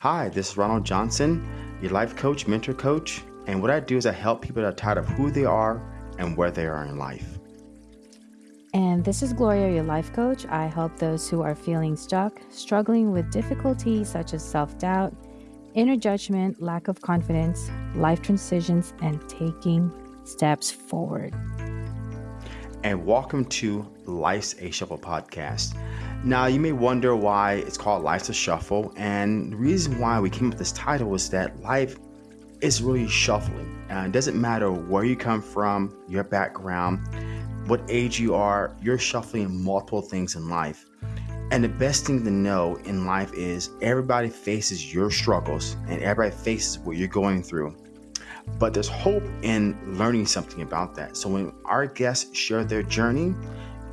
Hi, this is Ronald Johnson, your life coach, mentor coach. And what I do is I help people that are tired of who they are and where they are in life. And this is Gloria, your life coach. I help those who are feeling stuck, struggling with difficulties such as self doubt, inner judgment, lack of confidence, life transitions, and taking steps forward. And welcome to Life's a Shuffle podcast. Now, you may wonder why it's called Life's a Shuffle. And the reason why we came up with this title is that life is really shuffling. And it doesn't matter where you come from, your background, what age you are, you're shuffling multiple things in life. And the best thing to know in life is everybody faces your struggles and everybody faces what you're going through. But there's hope in learning something about that. So when our guests share their journey,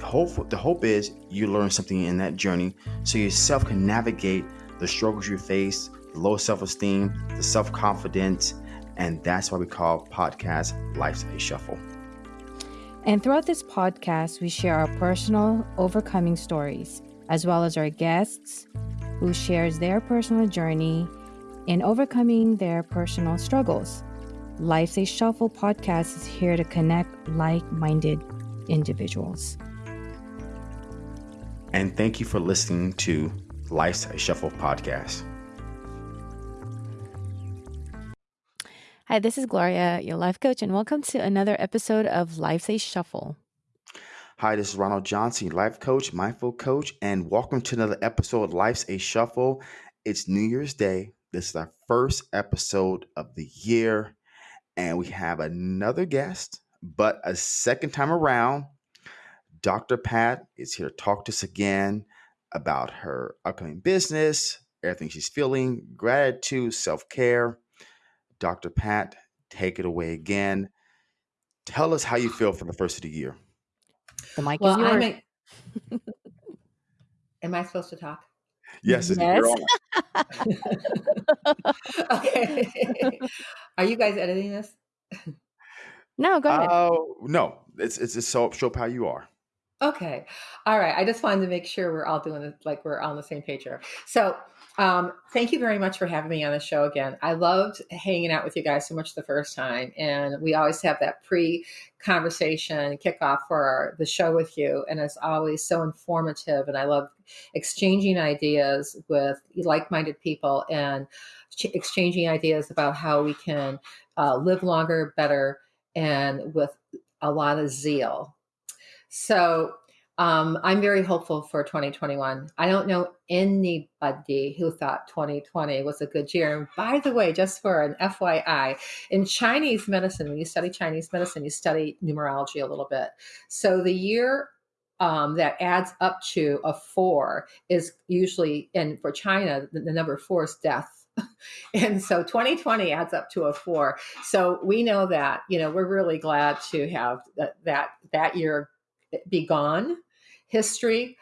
hope the hope is you learn something in that journey so yourself can navigate the struggles you face, the low self-esteem, the self-confidence, and that's why we call podcast Life's a Shuffle. And throughout this podcast, we share our personal overcoming stories, as well as our guests who shares their personal journey in overcoming their personal struggles. Life's a Shuffle podcast is here to connect like-minded individuals. And thank you for listening to Life's a Shuffle podcast. Hi, this is Gloria, your life coach, and welcome to another episode of Life's a Shuffle. Hi, this is Ronald Johnson, life coach, mindful coach, and welcome to another episode of Life's a Shuffle. It's New Year's Day. This is our first episode of the year, and we have another guest, but a second time around. Dr. Pat is here to talk to us again about her upcoming business, everything she's feeling, gratitude, self care. Dr. Pat, take it away again. Tell us how you feel for the first of the year. The mic Well, is yours. I'm a, am I supposed to talk? Yes, Yes. you're on. okay. Are you guys editing this? no, go ahead. Oh no, it's it's just so show up how you are. Okay. All right. I just wanted to make sure we're all doing it like we're on the same page here. So, um, thank you very much for having me on the show again. I loved hanging out with you guys so much the first time. And we always have that pre conversation kickoff for our, the show with you. And it's always so informative. And I love exchanging ideas with like minded people and ch- exchanging ideas about how we can uh, live longer, better, and with a lot of zeal. So um, I'm very hopeful for 2021. I don't know anybody who thought 2020 was a good year. And by the way, just for an FYI, in Chinese medicine, when you study Chinese medicine, you study numerology a little bit. So the year um, that adds up to a four is usually, and for China, the, the number four is death. and so 2020 adds up to a four. So we know that, you know, we're really glad to have that that, that year be gone. History,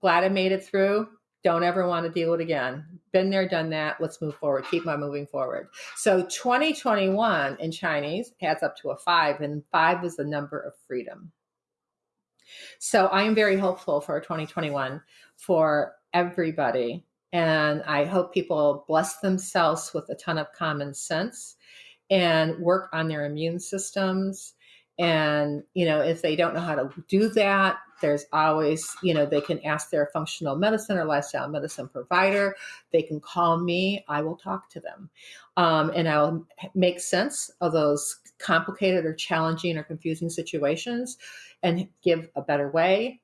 glad I made it through. Don't ever want to deal with it again. Been there, done that. Let's move forward. Keep on moving forward. So 2021 in Chinese adds up to a five, and five is the number of freedom. So I am very hopeful for 2021 for everybody. And I hope people bless themselves with a ton of common sense and work on their immune systems and you know if they don't know how to do that there's always you know they can ask their functional medicine or lifestyle medicine provider. They can call me. I will talk to them. Um, and i'll make sense of those complicated or challenging or confusing situations and give a better way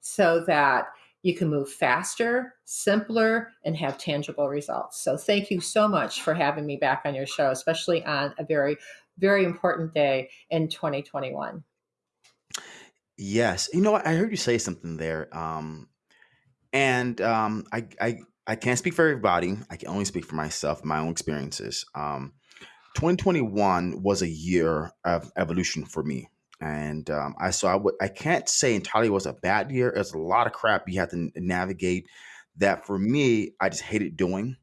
so that you can move faster, simpler, and have tangible results. So, thank you so much for having me back on your show, especially on a very very important day in 2021. Yes, you know? I heard you say something there, um, and um, I, I I can't speak for everybody. I can only speak for myself, my own experiences. Um, 2021 was a year of evolution for me, and um, I so I can't say entirely it was a bad year. There's a lot of crap you have to navigate. That for me, I just hated doing,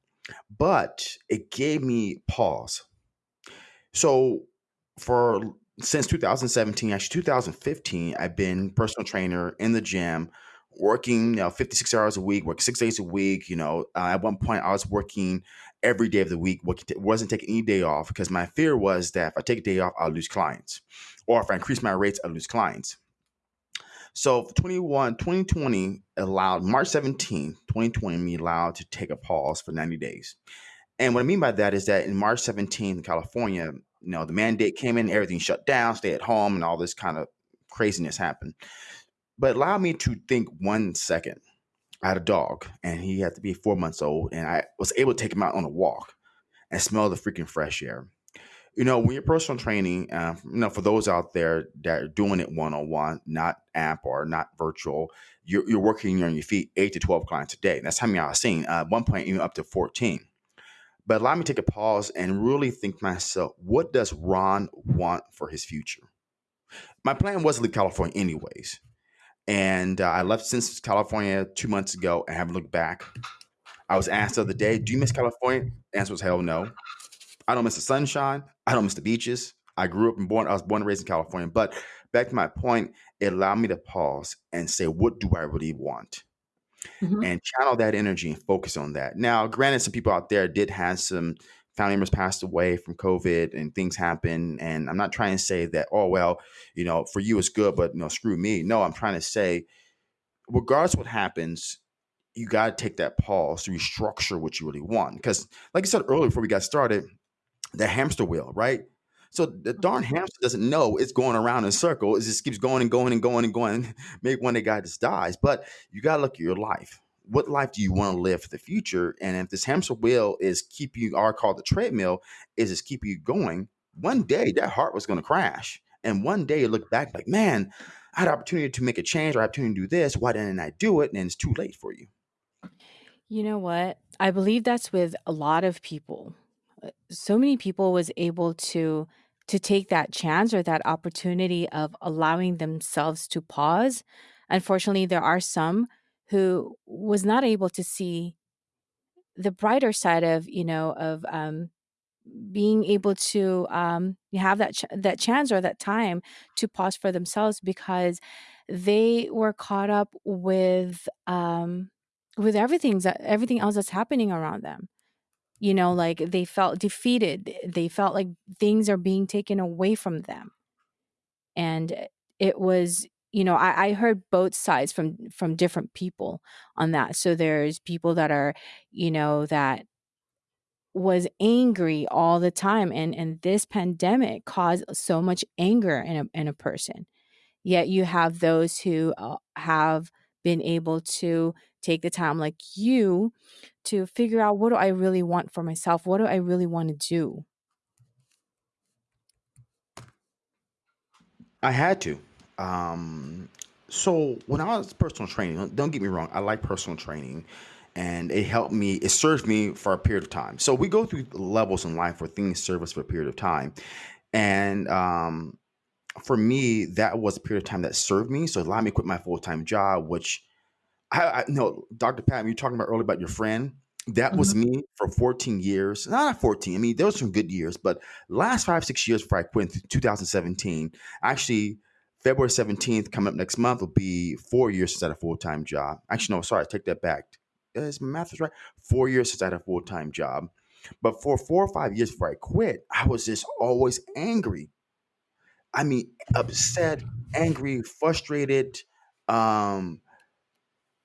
but it gave me pause. So for since 2017, actually 2015, I've been personal trainer in the gym, working, you know, 56 hours a week, work six days a week. You know, uh, at one point I was working every day of the week, wasn't taking any day off because my fear was that if I take a day off, I'll lose clients. Or if I increase my rates, I'll lose clients. So 21, 2020 allowed March 17, 2020, me allowed to take a pause for 90 days. And what I mean by that is that in March 17th California, you know, the mandate came in, everything shut down, stay at home, and all this kind of craziness happened. But allow me to think one second. I had a dog, and he had to be four months old, and I was able to take him out on a walk and smell the freaking fresh air. You know, when you're personal training, uh, you know, for those out there that are doing it one on one, not app or not virtual, you're, you're working on your feet eight to 12 clients a day. That's how many I was seeing. Uh, at one point, even up to 14. But allow me to take a pause and really think myself, what does Ron want for his future? My plan was to leave California anyways. And uh, I left since California two months ago and haven't looked back. I was asked the other day, do you miss California? The answer was hell no. I don't miss the sunshine. I don't miss the beaches. I grew up and born, I was born and raised in California. But back to my point, it allowed me to pause and say, what do I really want? Mm-hmm. and channel that energy and focus on that. Now, granted, some people out there did have some family members passed away from COVID and things happen. And I'm not trying to say that, oh, well, you know, for you it's good, but you know, screw me. No, I'm trying to say, regardless what happens, you got to take that pause to restructure what you really want. Because, like I said earlier before we got started, the hamster wheel, right? So the darn mm-hmm. hamster doesn't know it's going around in a circle. It just keeps going and going and going and going. Maybe one day guy just dies. But you gotta look at your life. What life do you want to live for the future? And if this hamster wheel is keep you, or called the treadmill, is just keep you going. One day that heart was going to crash, and one day you look back like, man, I had opportunity to make a change or opportunity to do this. Why didn't I do it? And it's too late for you. You know what? I believe that's with a lot of people. Uh, so many people was able to to take that chance or that opportunity of allowing themselves to pause. Unfortunately, there are some who was not able to see the brighter side of, you know, of um, being able to um, have that ch- that chance or that time to pause for themselves because they were caught up with um, with everything everything else that's happening around them you know like they felt defeated they felt like things are being taken away from them. And it was you know I, I heard both sides from from different people on that. So there's people that are you know that was angry all the time and and this pandemic caused so much anger in a in a person. Yet you have those who uh, have been able to take the time like you to figure out what do I really want for myself? What do I really want to do? I had to. Um, so when I was personal training, don't get me wrong, I like personal training and it helped me, it served me for a period of time. So we go through levels in life where things serve us for a period of time. And um, for me, that was a period of time that served me. So it allowed me to quit my full time job, which I, I no, Dr. Pat, you talking about earlier about your friend. That mm-hmm. was me for 14 years. Not 14. I mean, there was some good years, but last five, six years before I quit in 2017, actually, February 17th, coming up next month, will be four years since I had a full time job. Actually, no, sorry, I take that back. Is my math is right? Four years since I had a full time job. But for four or five years before I quit, I was just always angry. I mean, upset, angry, frustrated, um,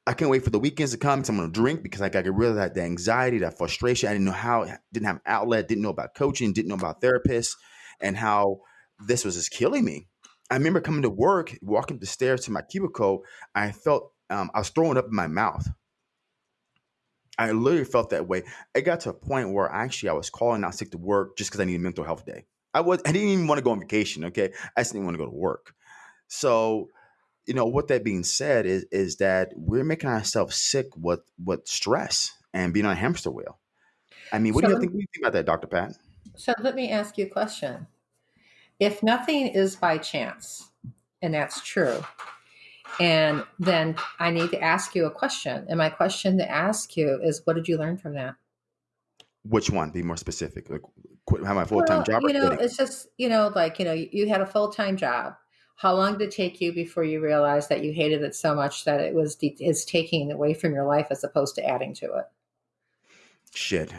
I can't wait for the weekends to come because I'm going to drink because I got rid of that anxiety, that frustration. I didn't know how, didn't have outlet, didn't know about coaching, didn't know about therapists, and how this was just killing me. I remember coming to work, walking up the stairs to my cubicle. I felt um, I was throwing up in my mouth. I literally felt that way. It got to a point where actually I was calling out sick to work just because I needed a mental health day. I was I didn't even want to go on vacation. Okay, I just didn't want to go to work. So you know, what that being said is is that we're making ourselves sick with with stress and being on a hamster wheel. I mean, what so do you think, what do you think about that, Dr. Pat? So let me ask you a question. If nothing is by chance, and that's true, and then I need to ask you a question. And my question to ask you is what did you learn from that? Which one? Be more specific. Like, quit, have my full time well, job. You know, it's just you know, like you know, you, you had a full time job how long did it take you before you realized that you hated it so much that it was de- is taking away from your life as opposed to adding to it? Shit,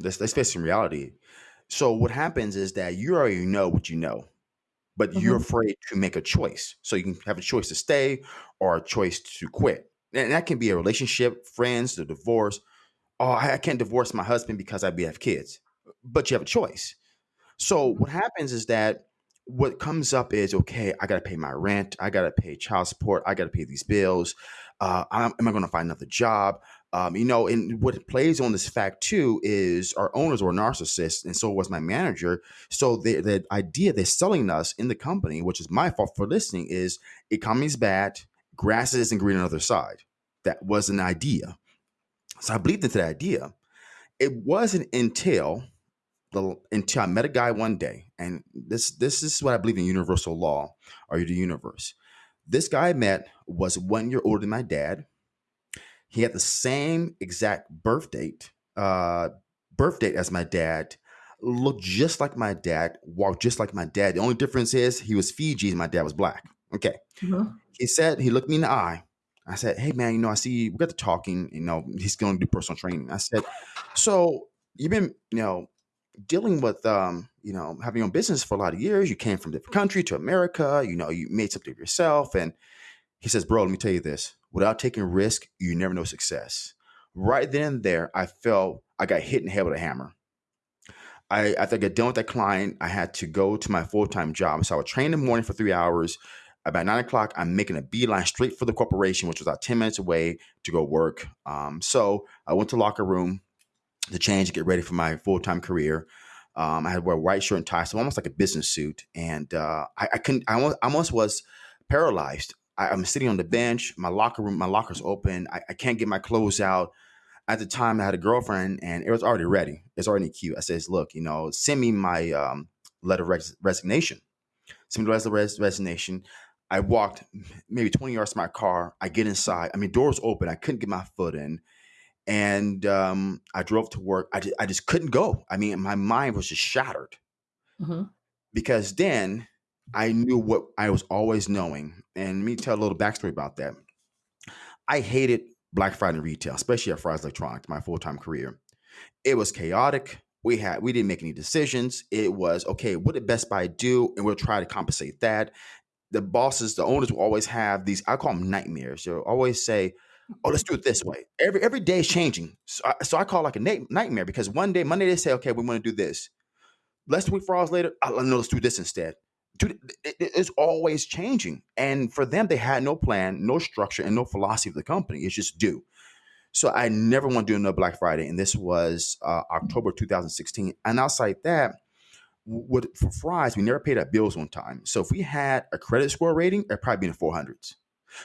let's, let's face some reality. So what happens is that you already know what you know, but mm-hmm. you're afraid to make a choice. So you can have a choice to stay or a choice to quit. And that can be a relationship, friends, the divorce. Oh, I can't divorce my husband because I have kids. But you have a choice. So what happens is that what comes up is okay, I got to pay my rent, I got to pay child support, I got to pay these bills. Uh, am I to find another job? Um, you know, and what plays on this fact too is our owners were narcissists, and so was my manager. So the, the idea they're selling us in the company, which is my fault for listening, is economy's bad, grass isn't green on the other side. That was an idea. So I believed into that idea. It wasn't until the until I met a guy one day, and this this is what I believe in universal law or the universe. This guy I met was one year older than my dad. He had the same exact birth date, uh, birth date as my dad. Looked just like my dad, walked just like my dad. The only difference is he was Fiji and my dad was black. Okay. Mm-hmm. He said he looked me in the eye. I said, "Hey man, you know, I see we got to talking. You know, he's going to do personal training." I said, "So you've been, you know, dealing with um, you know, having your own business for a lot of years. You came from a different country to America, you know, you made something of yourself. And he says, Bro, let me tell you this. Without taking risk, you never know success. Right then and there, I felt I got hit in the head with a hammer. I after I got done with that client, I had to go to my full-time job. So I would train in the morning for three hours. About nine o'clock, I'm making a beeline straight for the corporation, which was about 10 minutes away to go work. Um, so I went to locker room, to change, and get ready for my full time career. Um, I had to wear a white shirt and tie, so almost like a business suit. And uh, I, I couldn't. I almost, I almost was paralyzed. I, am sitting on the bench. My locker room, my locker's open. I, I, can't get my clothes out. At the time, I had a girlfriend, and it was already ready. It's already cute. I says, "Look, you know, send me my um, letter of res- resignation. Send me the letter of res- resignation." I walked maybe 20 yards to my car. I get inside. I mean, doors open. I couldn't get my foot in and um, I drove to work. I just, I just couldn't go. I mean, my mind was just shattered mm-hmm. because then I knew what I was always knowing. And let me tell a little backstory about that. I hated Black Friday retail, especially at Fry's Electronics, my full time career. It was chaotic. We had we didn't make any decisions. It was okay. What did Best Buy do? And we'll try to compensate that. The bosses, the owners will always have these. I call them nightmares. They'll always say, oh, let's do it this way. Every every day is changing. So I, so I call like a na- nightmare because one day, Monday, they say, okay, we want to do this. Less week, four hours later, I know let's do this instead. Dude, it, it's always changing. And for them, they had no plan, no structure, and no philosophy of the company. It's just do. So I never want to do another Black Friday. And this was uh, October 2016. And outside that, with, for Fry's, we never paid our bills on time. So if we had a credit score rating, it'd probably be in the 400s.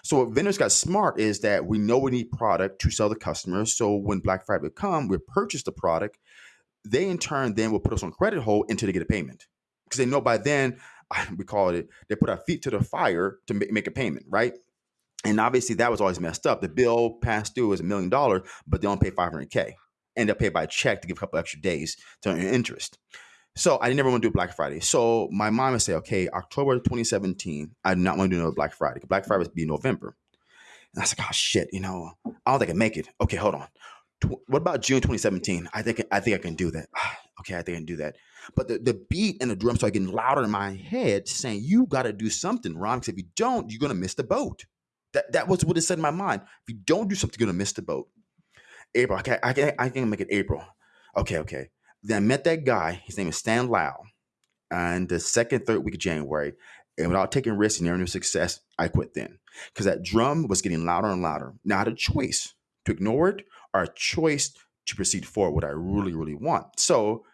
So what vendors got smart is that we know we need product to sell the customers. So when Black Friday would come, we purchase the product. They in turn then will put us on credit hold until they get a payment because they know by then we call it they put our feet to the fire to make a payment, right? And obviously that was always messed up. The bill passed due was a million dollars, but they don't pay 500k, and they'll pay by check to give a couple extra days to earn interest. So I never want to do Black Friday. So my mom would say, okay, October 2017, I do not want to do another Black Friday. Black Friday would be November. And I was like, oh shit, you know, I don't think I can make it. Okay, hold on. What about June 2017? I think I think I can do that. okay, I think I can do that. But the, the beat and the drum started getting louder in my head, saying, You gotta do something, Ron, because if you don't, you're gonna miss the boat. That that was what it said in my mind. If you don't do something, you're gonna miss the boat. April, okay, I can I can make it April. Okay, okay. Then I met that guy. His name is Stan Lau. And the second, third week of January, and without taking risks and near success, I quit then because that drum was getting louder and louder. Now I had a choice to ignore it or a choice to proceed forward what I really, really want. So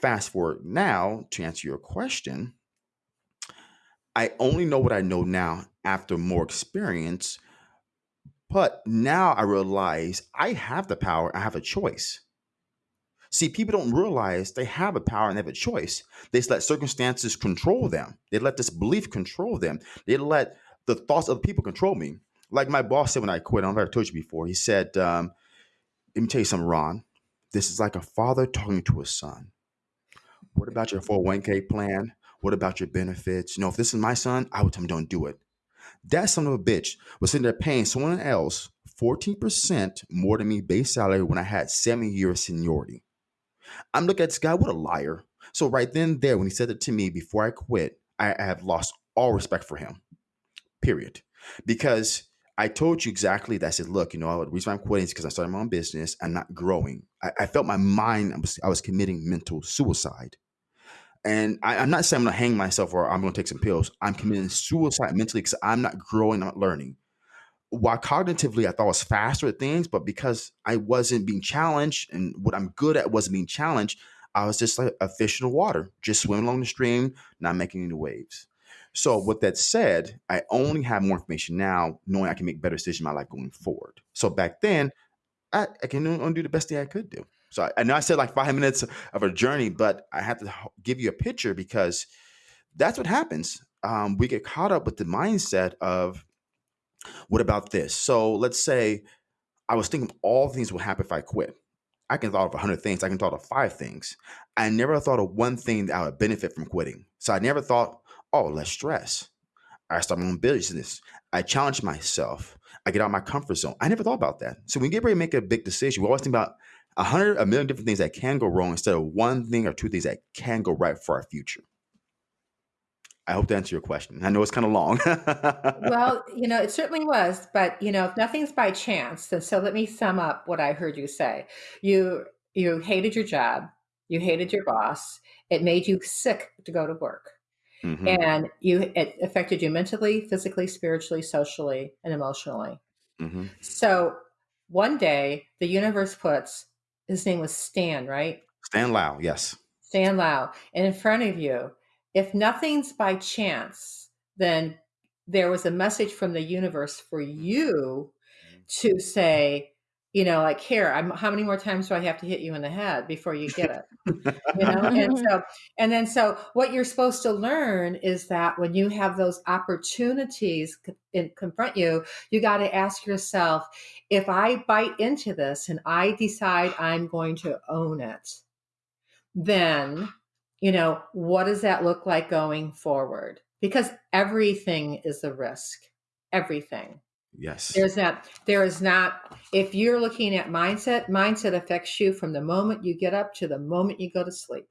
fast forward now to answer your question. I only know what I know now after more experience. But now I realize I have the power, I have a choice. See, people don't realize they have a power and they have a choice. They let circumstances control them. They let this belief control them. They let the thoughts of people control me. Like my boss said when I quit, I have told you before. He said, um, "Let me tell you something, Ron. This is like a father talking to a son. What about your 401k plan? What about your benefits? You know, if this is my son, I would tell him don't do it. That son of a bitch was sitting there paying someone else 14% more than me base salary when I had seven years seniority. I'm looking at this guy, what a liar. So right then there, when he said it to me before I quit, I, I have lost all respect for him. Period. Because I told you exactly that. I said, look, you know, the reason I'm quitting is because I started my own business. I'm not growing. I, I felt my mind, I was, I was committing mental suicide. And I, am not saying I'm going to hang myself or I'm going to take some pills. I'm committing suicide mentally because I'm not growing, I'm not learning. While cognitively, I thought I was faster at things, but because I wasn't being challenged and what I'm good at wasn't being challenged, I was just like a fish in the water, just swimming along the stream, not making any waves. So, with that said, I only have more information now, knowing I can make better decisions in my life going forward. So back then, I, I can only do the best thing I could do. So I, I know I said like five minutes of a journey, but I have to give you a picture because that's what happens. Um, we get caught up with the mindset of, what about this? So let's say I was thinking all things would happen if I quit. I can thought of a hundred things. I can thought of five things. I never thought of one thing that I would benefit from quitting. So I never thought, oh, less stress. I start my own business. I challenge myself. I get out of my comfort zone. I never thought about that. So when you get ready to make a big decision, we always think about a hundred, a million different things that can go wrong instead of one thing or two things that can go right for our future. I hope to answer your question. I know it's kind of long. well, you know, it certainly was, but you know, if nothing's by chance, then so let me sum up what I heard you say. You you hated your job, you hated your boss, it made you sick to go to work. Mm-hmm. And you it affected you mentally, physically, spiritually, socially, and emotionally. Mm-hmm. So one day the universe puts his name was Stan, right? Stan Lau, yes. Stan Lau. And in front of you, if nothing's by chance, then there was a message from the universe for you mm-hmm. to say, you know, like here, I'm how many more times do I have to hit you in the head before you get it? you know, and so and then so what you're supposed to learn is that when you have those opportunities in, confront you, you got to ask yourself, if I bite into this and I decide I'm going to own it, then you know, what does that look like going forward? Because everything is a risk. Everything. Yes. There's that. There is not, if you're looking at mindset, mindset affects you from the moment you get up to the moment you go to sleep.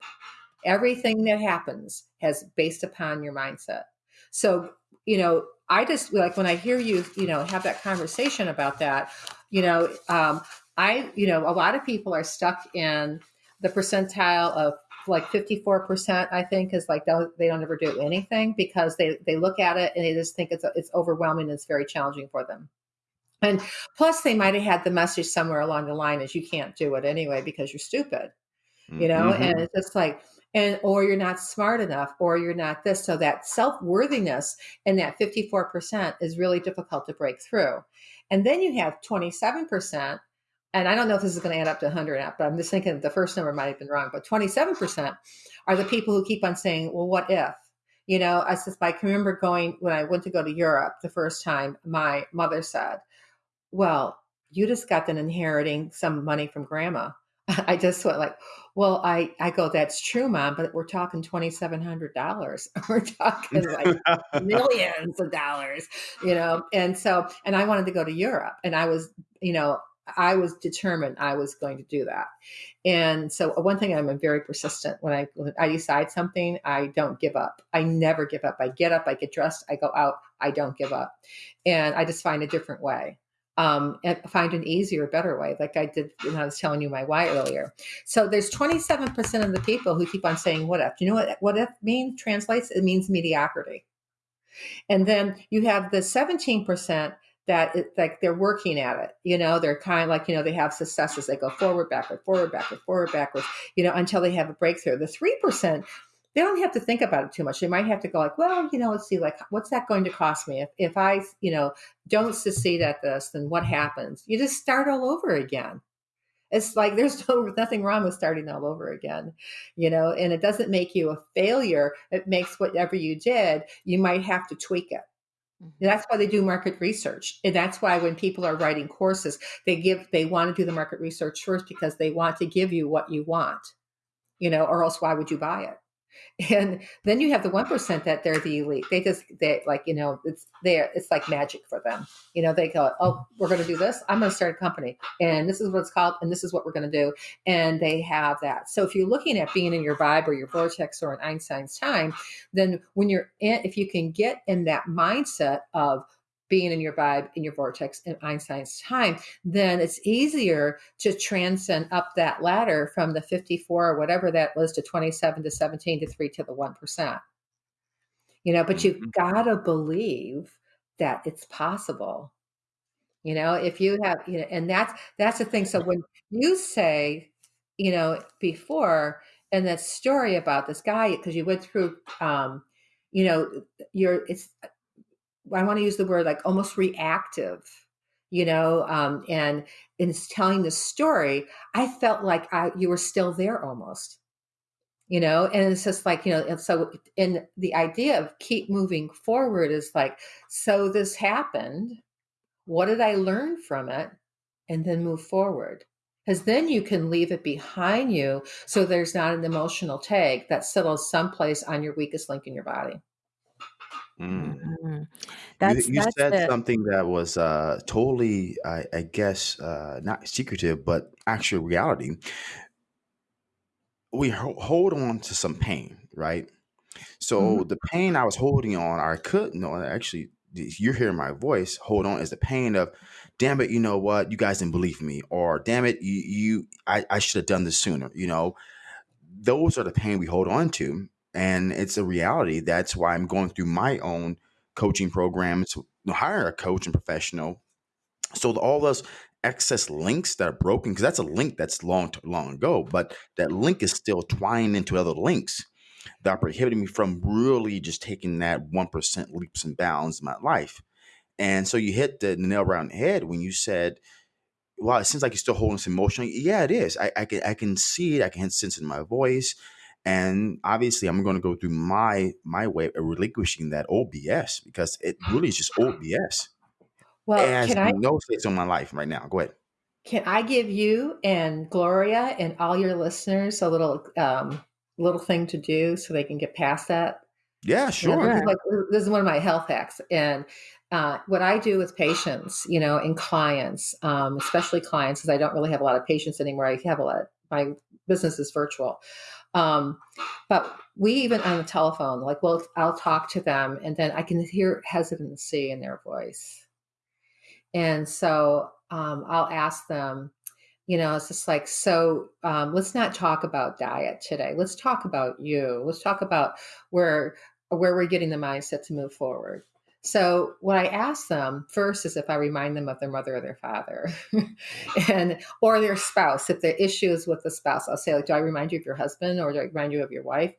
Everything that happens has based upon your mindset. So, you know, I just like when I hear you, you know, have that conversation about that, you know, um, I, you know, a lot of people are stuck in the percentile of like 54% i think is like they don't ever do anything because they they look at it and they just think it's it's overwhelming and it's very challenging for them. And plus they might have had the message somewhere along the line is you can't do it anyway because you're stupid you know? Mm-hmm. and it's just like and or you're not smart enough or you're not this. So that self-worthiness and that 54% is really difficult to break through. And then you have 27% and I don't know if this is going to add up to 100 but I'm just thinking the first number might have been wrong, but 27% are the people who keep on saying, well, what if? You know, I just, I can remember going, when I went to go to Europe the first time, my mother said, well, you just got done inheriting some money from grandma. I just went like, well, I, I go, that's true, mom, but we're talking $2,700. we're talking like millions of dollars, you know? And so, and I wanted to go to Europe and I was, you know, I was determined I was going to do that. And so uh, one thing I'm very persistent when I when I decide something, I don't give up. I never give up. I get up, I get dressed, I go out, I don't give up. And I just find a different way. Um, and find an easier, better way, like I did when I was telling you my why earlier. So there's 27% of the people who keep on saying what if. Do you know what what if means? Translates it means mediocrity. And then you have the 17% that it, like they're working at it you know? They're kind of like you know they have successes they go forward backward forward backward forward backwards you know until they have a breakthrough. The 3% they don't have to think about it too much. They might have to go like well you know let's see like what's that going to cost me? If, if i you know don't succeed at this then what happens? You just start all over again. It's like there's no, nothing wrong with starting all over again, you know, and it doesn't make you a failure. It makes whatever you did, you might have to tweak it. Mm-hmm. That's why they do market research. And that's why when people are writing courses, they give they want to do the market research first because they want to give you what you want. You know, or else why would you buy it? And then you have the 1% that they're the elite. They just they like you know it's there it's like magic for them. You know they go oh we're going to do this? I'm going to start a company. And this is what it's called and this is what we're going to do. And they have that. So if you're looking at being in your vibe or your vortex or in einstein's time then when you're in if you can get in that mindset of being in your vibe, in your vortex, in Einstein's time, then it's easier to transcend up that ladder from the 54 or whatever that was to 27 to 17 to 3 to the 1%. You know, but you've mm-hmm. got to believe that it's possible. You know, if you have, you know, and that's that's the thing. So when you say, you know, before and that story about this guy, because you went through um, you know, you're it's I want to use the word like almost reactive, you know, um, and in telling the story, I felt like I you were still there almost, you know, and it's just like you know, and so in the idea of keep moving forward is like, so this happened, what did I learn from it, and then move forward. Because then you can leave it behind you so there's not an emotional tag that settles someplace on your weakest link in your body. Mm. Mhm. You you that's said the something that was uh, totally, I, I guess, uh, not secretive, but actual reality. We ho- hold on to some pain, right? So Mhm. the pain I was holding on, I couldn't. No, actually, you're hearing my voice. Hold on, is the pain of, damn it, you know what? You guys didn't believe me, or damn it, you, you I, I should have done this sooner. You know, those are the pain we hold on to and it's a reality. That's why I'm going through my own coaching program to hire a coach and professional. So all those excess links that are broken, because that's a link that's long long ago, but that link is still twined into other links that are prohibiting me from really just taking that one percent leaps and bounds in my life. And so you hit the nail around the head when you said, "Well, it seems like you're still holding this emotionally." Yeah, it is. I, I can I can see it. I can sense it in my voice and obviously i'm going to go through my my way of relinquishing that old bs because it really is just old bs well it has can i no space on my life right now go ahead can i give you and gloria and all your listeners a little um little thing to do so they can get past that yeah sure this, is like, this is one of my health hacks and uh, what I do with patients, you know, and clients, um, especially clients, because I don't really have a lot of patients anymore. I have a lot. My business is virtual. Um, but we even on the telephone, like, well, I'll talk to them and then I can hear hesitancy in their voice. And so um, I'll ask them, you know, it's just like, so um, let's not talk about diet today. Let's talk about you. Let's talk about where where we're getting the mindset to move forward. So what I ask them first is if I remind them of their mother or their father, and or their spouse. If the issue is with the spouse, I'll say, like, "Do I remind you of your husband, or do I remind you of your wife?"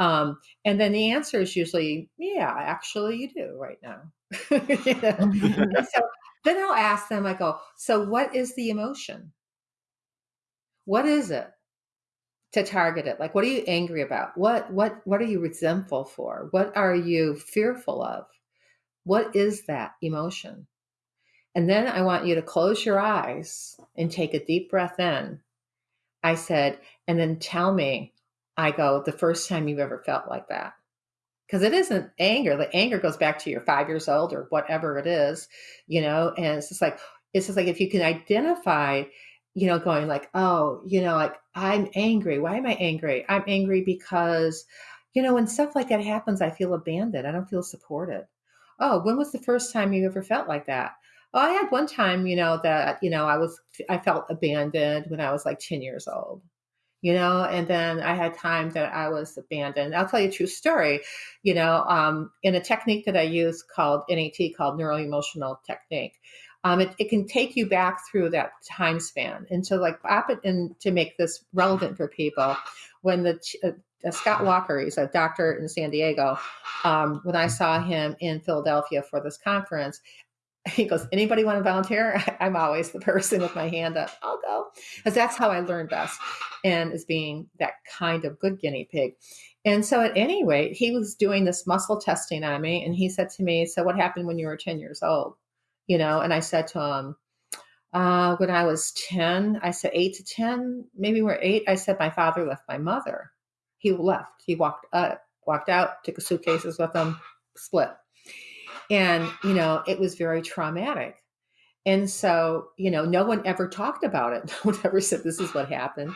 Um, and then the answer is usually, "Yeah, actually, you do right now." so then I'll ask them. I go, "So what is the emotion? What is it?" to target it like what are you angry about what what what are you resentful for what are you fearful of what is that emotion? And then I want you to close your eyes and take a deep breath in. I said, and then tell me, I go, the first time you've ever felt like that. Because it isn't anger. The anger goes back to your five years old or whatever it is, you know, and it's just like, it's just like if you can identify, you know, going like, oh, you know, like I'm angry. Why am I angry? I'm angry because, you know, when stuff like that happens, I feel abandoned. I don't feel supported oh, when was the first time you ever felt like that? Oh, I had one time, you know, that, you know, I was, I felt abandoned when I was like 10 years old, you know, and then I had time that I was abandoned. I'll tell you a true story, you know, um, in a technique that I use called NET, called neuro emotional technique. Um, it, it, can take you back through that time span. And so, like, and to make this relevant for people, when the uh, Scott Walker, he's a doctor in San Diego. Um, when I saw him in Philadelphia for this conference, he goes, Anybody want to volunteer? I'm always the person with my hand up. I'll go. Because that's how I learn best, and as being that kind of good guinea pig. And so, at any rate, he was doing this muscle testing on me, and he said to me, So, what happened when you were 10 years old? You know, and I said to him, uh, when I was 10, I said eight to 10, maybe we're eight. I said, My father left my mother he left. He walked up, walked out, took his suitcases with him, split. And, you know, it was very traumatic. And so, you know, no one ever talked about it. No one ever said this is what happened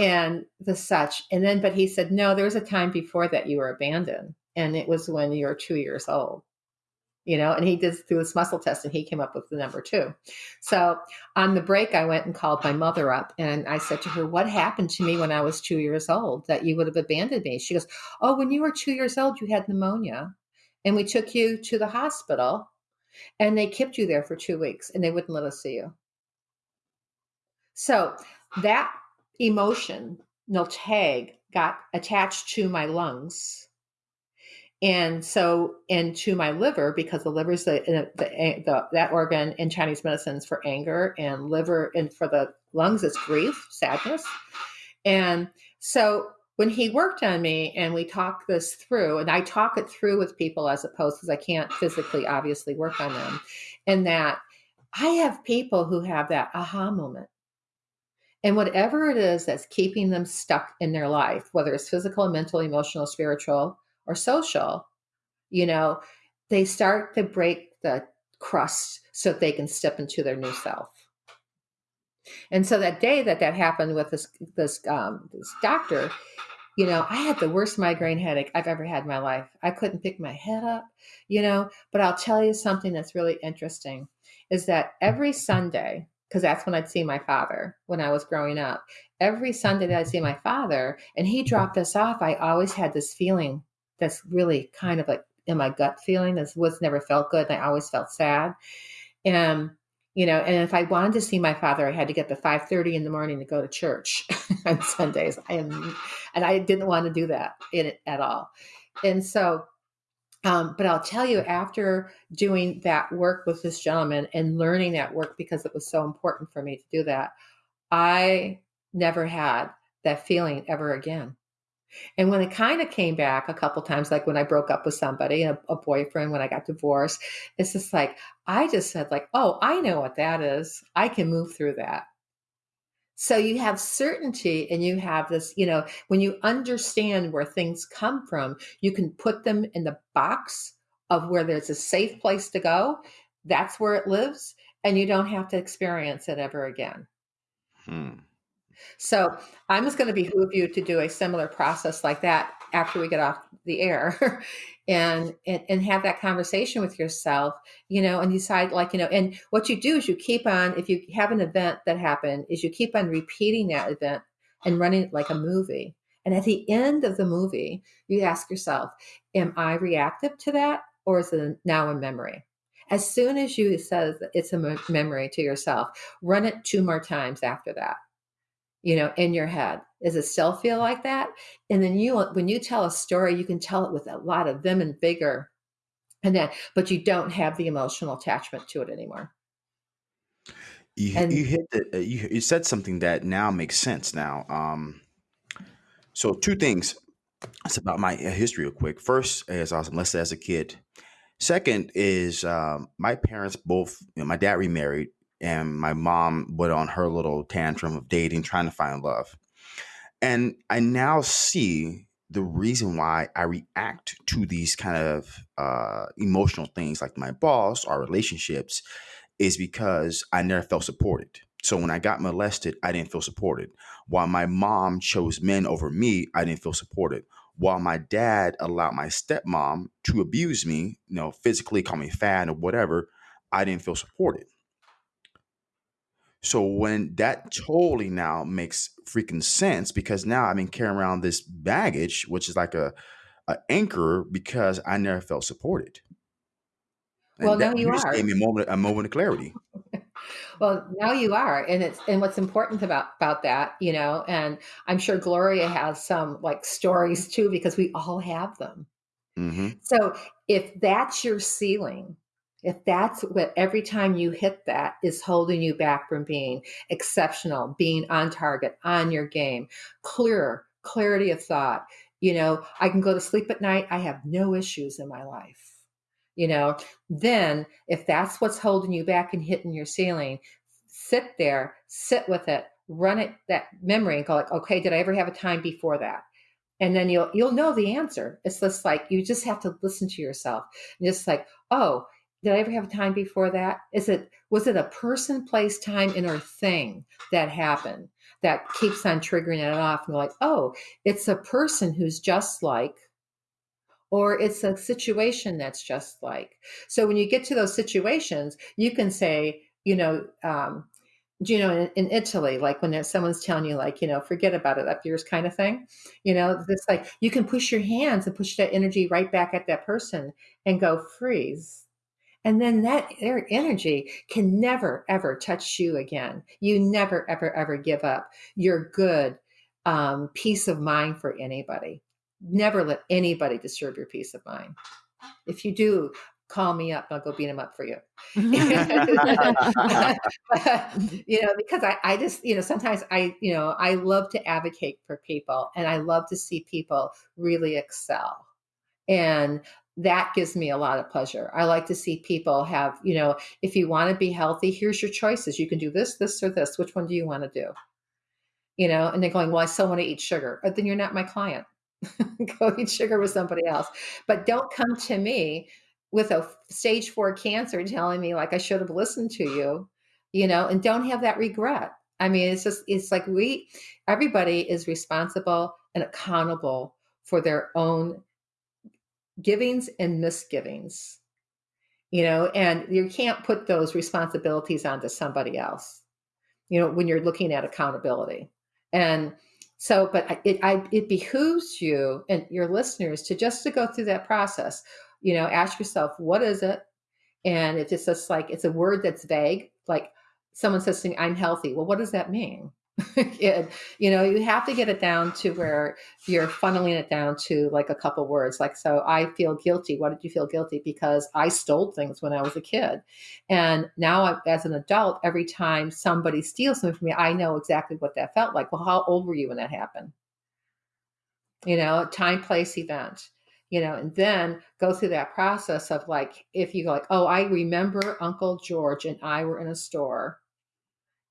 and the such. And then, but he said, no, there was a time before that you were abandoned. And it was when you were two years old you know, and he did through this muscle test and he came up with the number two. So on the break, I went and called my mother up and I said to her, What happened to me when I was two years old that you would have abandoned me? She goes, Oh, when you were two years old, you had pneumonia and we took you to the hospital and they kept you there for two weeks and they wouldn't let us see you. So that emotion, no tag, got attached to my lungs and so into my liver because the liver is the, uh, the, the, that organ in chinese medicine is for anger and liver and for the lungs is grief sadness. And so when he worked on me and we talked this through and i talk it through with people as opposed because i can't physically obviously work on them and that i have people who have that aha moment. And whatever it is that's keeping them stuck in their life whether it's physical mental emotional spiritual or social, you know, they start to break the crust so they can step into their new self. And so that day that that happened with this this um, this doctor, you know, I had the worst migraine headache I've ever had in my life. I couldn't pick my head up, you know. But I'll tell you something that's really interesting is that every Sunday, because that's when I'd see my father when I was growing up. Every Sunday that I'd see my father and he dropped us off, I always had this feeling that's really kind of like in my gut feeling. This was never felt good. And I always felt sad. And you know, and if I wanted to see my father, I had to get the 5:30 in the morning to go to church on Sundays. Am, and I didn't want to do that in it at all. And so, um, but I'll tell you, after doing that work with this gentleman and learning that work because it was so important for me to do that, I never had that feeling ever again. And when it kind of came back a couple times, like when I broke up with somebody, a, a, boyfriend, when I got divorced, it's just like, I just said, like, oh, I know what that is. I can move through that. So you have certainty and you have this, you know, when you understand where things come from, you can put them in the box of where there's a safe place to go. That's where it lives. And you don't have to experience it ever again. Hmm. So I'm just going to behoove you to do a similar process like that after we get off the air and, and and have that conversation with yourself, you know, and decide like, you know, and what you do is you keep on if you have an event that happened, is you keep on repeating that event and running it like a movie. And at the end of the movie, you ask yourself, am I reactive to that or is it now a memory? As soon as you says it's a memory to yourself, run it two more times after that you know, in your head. Does it still feel like that? And then you, when you tell a story, you can tell it with a lot of vim and vigor, and then, but you don't have the emotional attachment to it anymore. You, and, you hit the, uh, you, you said something that now makes sense now. Um, so two things. It's about my uh, history real quick. First, as awesome, let's say as a kid. Second is um, my parents both. You know, my dad remarried and my mom went on her little tantrum of dating, trying to find love. And I now see the reason why I react to these kind of uh, emotional things like my boss or relationships is because I never felt supported. So when I got molested, I didn't feel supported. While my mom chose men over me, I didn't feel supported. While my dad allowed my stepmom to abuse me, you know, physically, call me fat or whatever, I didn't feel supported. So when that totally now makes freaking sense because now I've been carrying around this baggage, which is like a, a anchor because I never felt supported. And well, now you are. Gave me a moment, a moment of clarity. well, now you are, and it's and what's important about about that, you know, and I'm sure Gloria has some like stories too because we all have them. Mm-hmm. So if that's your ceiling, if that's what every time you hit that is holding you back from being exceptional, being on target, on your game, clear, clarity of thought, you know, I can go to sleep at night, I have no issues in my life. You know, then if that's what's holding you back and hitting your ceiling, sit there, sit with it, run it that memory and go like, okay, did I ever have a time before that? and then you'll you'll know the answer it's just like you just have to listen to yourself and just like oh did i ever have time before that? Is it was it a person place time in or thing that happened that keeps on triggering it off and like oh it's a person who's just like or it's a situation that's just like? So when you get to those situations you can say you know um, you know in, in, italy like when someone's telling you like you know forget about it up yours kind of thing you know this like you can push your hands and push that energy right back at that person and go freeze and then that their energy can never ever touch you again you never ever ever give up your good um, peace of mind for anybody never let anybody disturb your peace of mind if you do call me up. I'll go beat him up for you. you know, because I, I just, you know, sometimes I, you know, I love to advocate for people and I love to see people really excel. And that gives me a lot of pleasure. I like to see people have, you know, if you want to be healthy, here's your choices. You can do this, this, or this. Which one do you want to do? You know, and they're going, well, I still want to eat sugar. But then you're not my client. go eat sugar with somebody else. But don't come to me with a stage four cancer telling me like I should have listened to you, you know, and don't have that regret. I mean, it's just, it's like we, everybody is responsible and accountable for their own givings and misgivings, you know, and you can't put those responsibilities onto somebody else, you know, when you're looking at accountability. And so, but it, I, it behooves you and your listeners to just to go through that process you know ask yourself what is it? And if it's just like it's a word that's vague like someone says to me i'm healthy. Well what does that mean and, you know you have to get it down to where you're funneling it down to like a couple words like so i feel guilty. Why did you feel guilty? Because i stole things when i was a kid. And now I, as an adult every time somebody steals something from me i know exactly what that felt like. Well how old were you when that happened? You know a time place event you know, and then go through that process of like, if you go like, oh, I remember Uncle George and I were in a store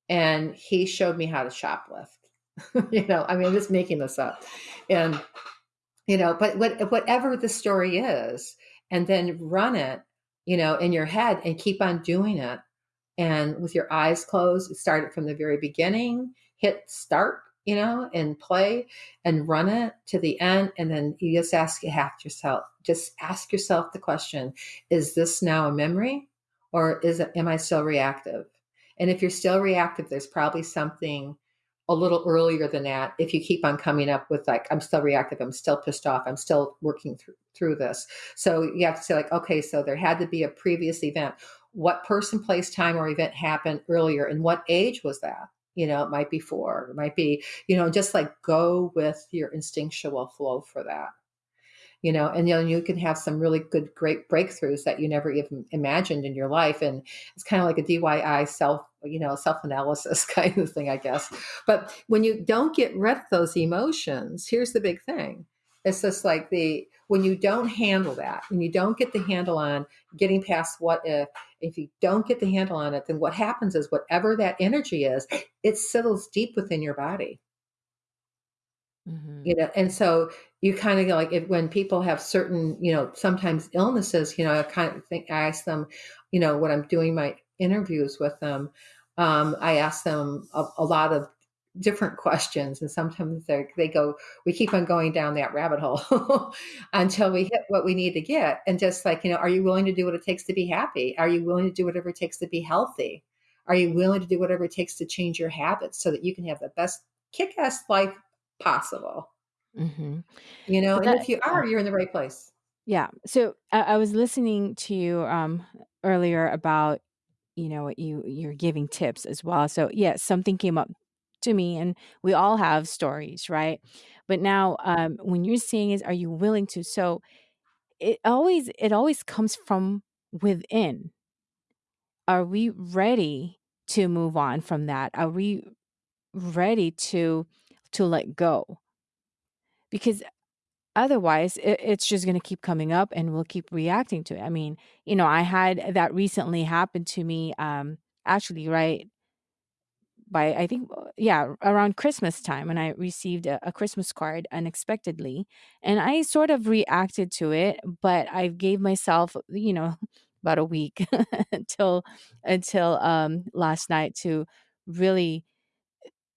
and he showed me how to shoplift. you know, I mean, I'm just making this up. And, you know, but what, whatever the story is, and then run it, you know, in your head and keep on doing it. And with your eyes closed, start it from the very beginning, hit start you know, and play and run it to the end. And then you just ask yourself, just ask yourself the question, is this now a memory or is it, am I still reactive? And if you're still reactive, there's probably something a little earlier than that. If you keep on coming up with like, I'm still reactive, I'm still pissed off, I'm still working through, through this. So you have to say like, okay, so there had to be a previous event. What person, place, time, or event happened earlier and what age was that? you know it might be four it might be you know just like go with your instinctual flow for that you know and you know you can have some really good great breakthroughs that you never even imagined in your life and it's kind of like a DIY self you know self analysis kind of thing i guess but when you don't get rid of those emotions here's the big thing it's just like the when you don't handle that, when you don't get the handle on getting past what if, if you don't get the handle on it, then what happens is whatever that energy is, it settles deep within your body. Mm-hmm. You know, and so you kind of like if, when people have certain, you know, sometimes illnesses, you know, I kind of think I ask them, you know, when I'm doing my interviews with them, um, I ask them a, a lot of different questions and sometimes they they go we keep on going down that rabbit hole until we hit what we need to get and just like you know are you willing to do what it takes to be happy are you willing to do whatever it takes to be healthy are you willing to do whatever it takes to change your habits so that you can have the best kick-ass life possible. Mm-hmm. you know that, and if you are you're in the right place. Yeah. So I, I was listening to you um earlier about you know you you're giving tips as well. So yes yeah, something came up to me and we all have stories right? But now um when you're saying is are you willing to? So it always it always comes from within. Are we ready to move on from that? Are we ready to to let go because otherwise it, it's just going to keep coming up and we'll keep reacting to it. I mean you know i had that recently happen to me um actually right by I think uh, yeah around Christmas time, and I received a, a Christmas card unexpectedly, and I sort of reacted to it, but I gave myself you know about a week until until um last night to really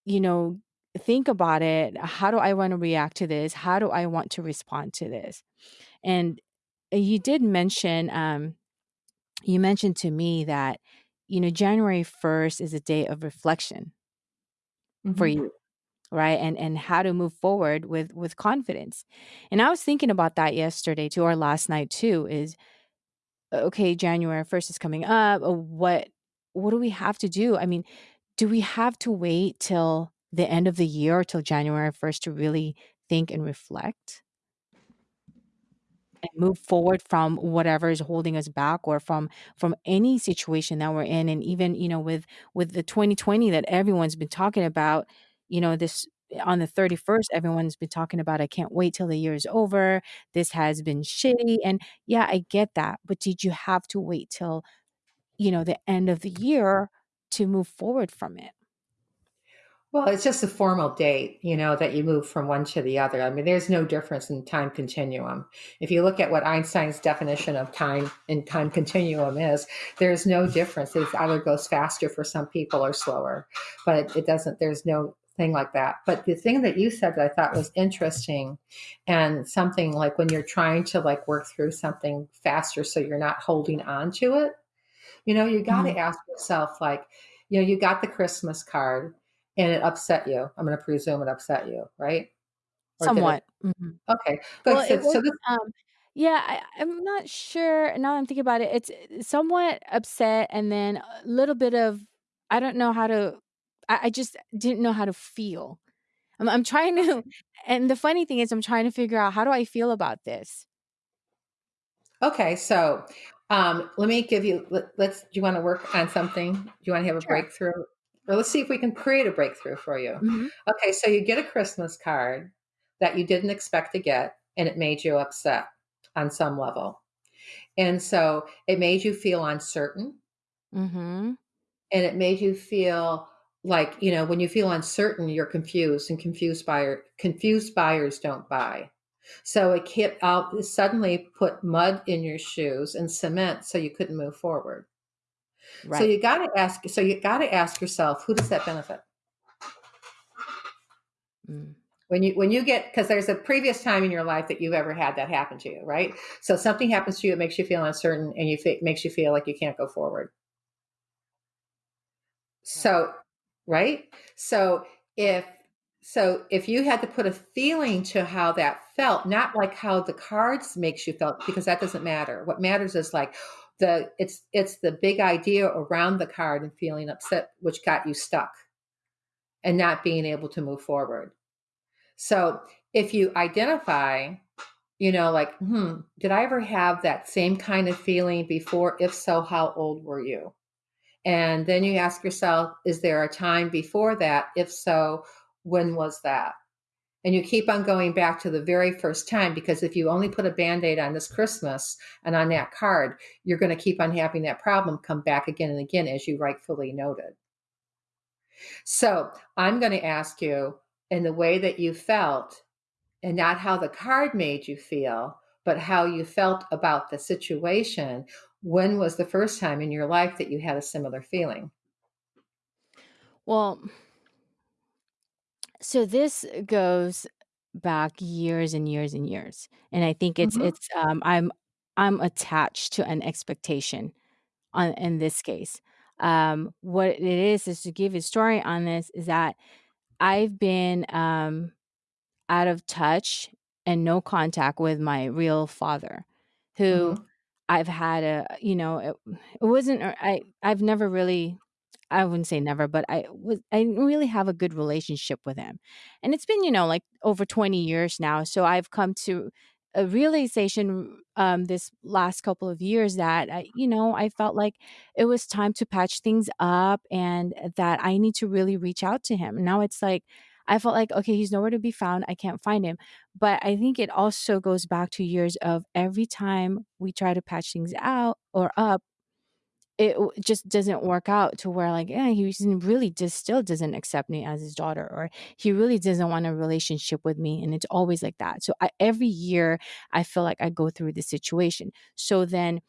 you know think about it how do i want to react to this? How do i want to respond to this? And you did mention um you mentioned to me that you know january 1st is a day of reflection for Mhm. you right? And and how to move forward with with confidence. And i was thinking about that yesterday too or last night too is okay january 1st is coming up uh, what what do we have to do? I mean do we have to wait till the end of the year till january 1st to really think and reflect. And move forward from whatever is holding us back or from from any situation that we're in. And even you know with with the 2020 that everyone's been talking about you know this on the 31st everyone's been talking about i can't wait till the year is over. This has been shitty. And yeah i get that but did you have to wait till you know the end of the year to move forward from it Well, it's just a formal date, you know, that you move from one to the other. I mean, there's no difference in time continuum. If you look at what Einstein's definition of time and time continuum is, there's no difference. It either goes faster for some people or slower, but it, it doesn't, there's no thing like that. But the thing that you said that I thought was interesting and something like when you're trying to like work through something faster so you're not holding on to it, you know, you got to Mhm. ask yourself, like, you know, you got the Christmas card and it upset you. I'm going to presume it upset you, right? Or did it? somewhat Mhm. Okay. Good. Well, it So, was so this, um yeah, I I'm not sure now I'm thinking about it, it's somewhat upset and then a little bit of I don't know how to I I just didn't know how to feel. I'm I'm trying to and the funny thing is I'm trying to figure out how do I feel about this? okay. So, um, let me give you, let, let's, do you want to work on something? Do you want to have a Sure. breakthrough? Or let's see if we can create a breakthrough for you. Mhm. Okay. So you get a Christmas card that you didn't expect to get and it made you upset on some level. And so it made you feel uncertain Mhm. and it made you feel like you know when you feel uncertain you're confused and confused buyer confused buyers don't buy so it kept out suddenly put mud in your shoes and cement so you couldn't move forward so you got to ask so you got to ask yourself who does that benefit Mm. when you when you get because there's a previous time in your life that you've ever had that happen to you right so something happens to you it makes you feel uncertain and you fe- makes you feel like you can't go forward Right. So, right? So if so if you had to put a feeling to how that felt, not like how the cards makes you felt because that doesn't matter. What matters is like the it's it's the big idea around the card and feeling upset which got you stuck and not being able to move forward. So, if you identify, you know, like, hmm, did I ever have that same kind of feeling before? If so, how old were you? And then you ask yourself, is there a time before that? If so, when was that? And you keep on going back to the very first time because if you only put a band aid on this Christmas and on that card, you're going to keep on having that problem come back again and again, as you rightfully noted. So I'm going to ask you in the way that you felt and not how the card made you feel, but how you felt about the situation. When was the first time in your life that you had a similar feeling? Well, so this goes back years and years and years. And I think it's Mhm. it's um I'm I'm attached to an expectation on in this case. Um what it is is to give a story on this is that I've been um out of touch and no contact with my real father who Mhm. I've had a you know it, it wasn't I I've never really I wouldn't say never, but I was I didn't really have a good relationship with him. And it's been, you know, like over 20 years now. So I've come to a realization um this last couple of years that I, you know, I felt like it was time to patch things up and that I need to really reach out to him. Now it's like I felt like okay, he's nowhere to be found. I can't find him. But I think it also goes back to years of every time we try to patch things out or up it just doesn't work out to where like yeah he really just still doesn't accept me as his daughter or he really doesn't want a relationship with me and it's always like that. So I, every year i feel like i go through this situation. So then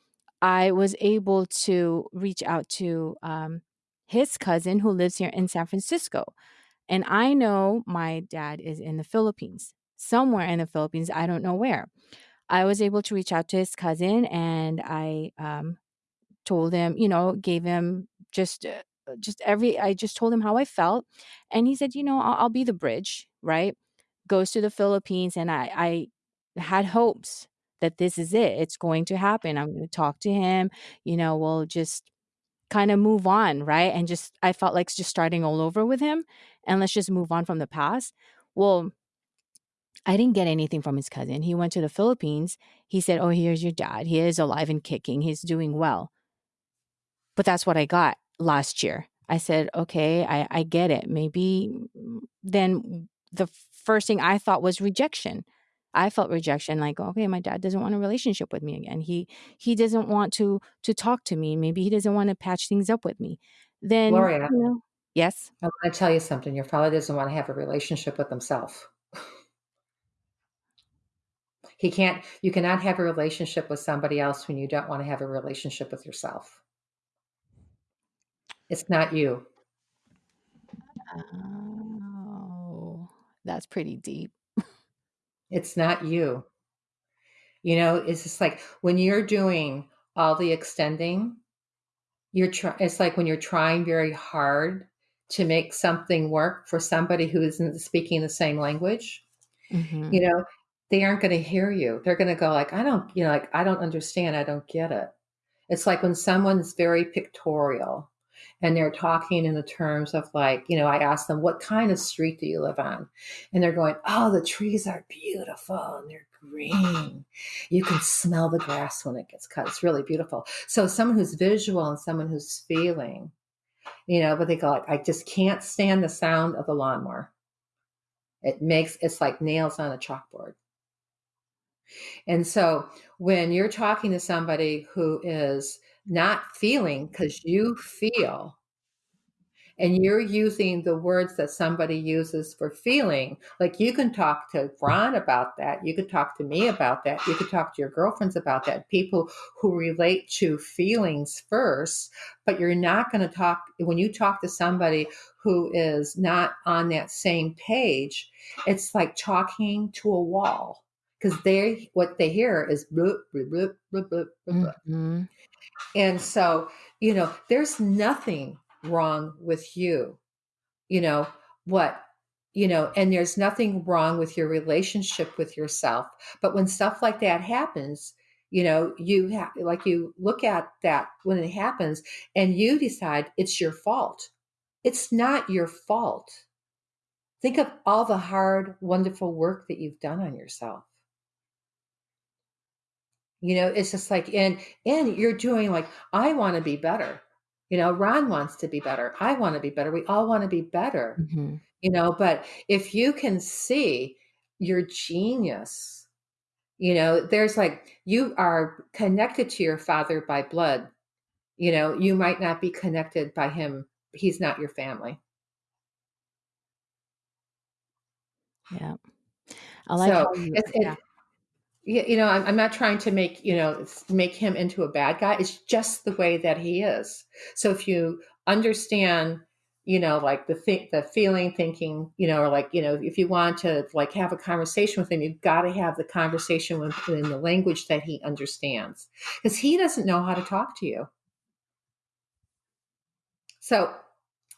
i was able to reach out to um, his cousin who lives here in san francisco and i know my dad is in the philippines somewhere in the philippines i don't know where. I was able to reach out to his cousin and i um, told him, you know, gave him just uh, just every I just told him how I felt and he said, "You know, I'll, I'll be the bridge, right?" Goes to the Philippines and I I had hopes that this is it. It's going to happen. I'm going to talk to him, you know, we'll just kind of move on, right? And just I felt like just starting all over with him and let's just move on from the past. Well, I didn't get anything from his cousin. He went to the Philippines. He said, "Oh, here's your dad. He is alive and kicking. He's doing well." But that's what I got last year. I said, okay, I, I get it. Maybe then the first thing I thought was rejection. I felt rejection, like, okay, my dad doesn't want a relationship with me again. He he doesn't want to to talk to me. Maybe he doesn't want to patch things up with me. Then Gloria, you know, yes. I want to tell you something. Your father doesn't want to have a relationship with himself. he can't, you cannot have a relationship with somebody else when you don't want to have a relationship with yourself. It's not you. Oh, that's pretty deep. It's not you. You know, it's just like when you're doing all the extending, you're trying, it's like when you're trying very hard to make something work for somebody who isn't speaking the same language, hmm you know, they aren't going to hear you. They're going to go like, I don't, you know, like, I don't understand. I don't get it. It's like when someone's very pictorial and they're talking in the terms of like, you know, I ask them, what kind of street do you live on? And they're going, oh, the trees are beautiful and they're green. You can smell the grass when it gets cut. It's really beautiful. So someone who's visual and someone who's feeling, you know, but they go like, I just can't stand the sound of the lawnmower. It makes it's like nails on a chalkboard. And so when you're talking to somebody who is not feeling because you feel, and you're using the words that somebody uses for feeling, like you can talk to Ron about that. You could talk to me about that. You could talk to your girlfriends about that. People who relate to feelings first, but you're not going to talk when you talk to somebody who is not on that same page. It's like talking to a wall because they what they hear is bloop, bloop, bloop, bloop, bloop, hmm and so you know there's nothing wrong with you you know what you know and there's nothing wrong with your relationship with yourself but when stuff like that happens you know you have like you look at that when it happens and you decide it's your fault. It's not your fault. Think of all the hard wonderful work that you've done on yourself you know, it's just like and and you're doing like, I want to be better. You know, Ron wants to be better. I want to be better. We all want to be better. hmm You know, but if you can see your genius, you know, there's like you are connected to your father by blood. You know, you might not be connected by him. He's not your family. Yeah. I like So how you, it's yeah. You know, I'm, I'm not trying to make, you know, make him into a bad guy. It's just the way that he is. So if you understand, you know, like the think, the feeling, thinking, you know, or like, you know, if you want to like have a conversation with him, you've got to have the conversation with in the language that he understands because he doesn't know how to talk to you. So,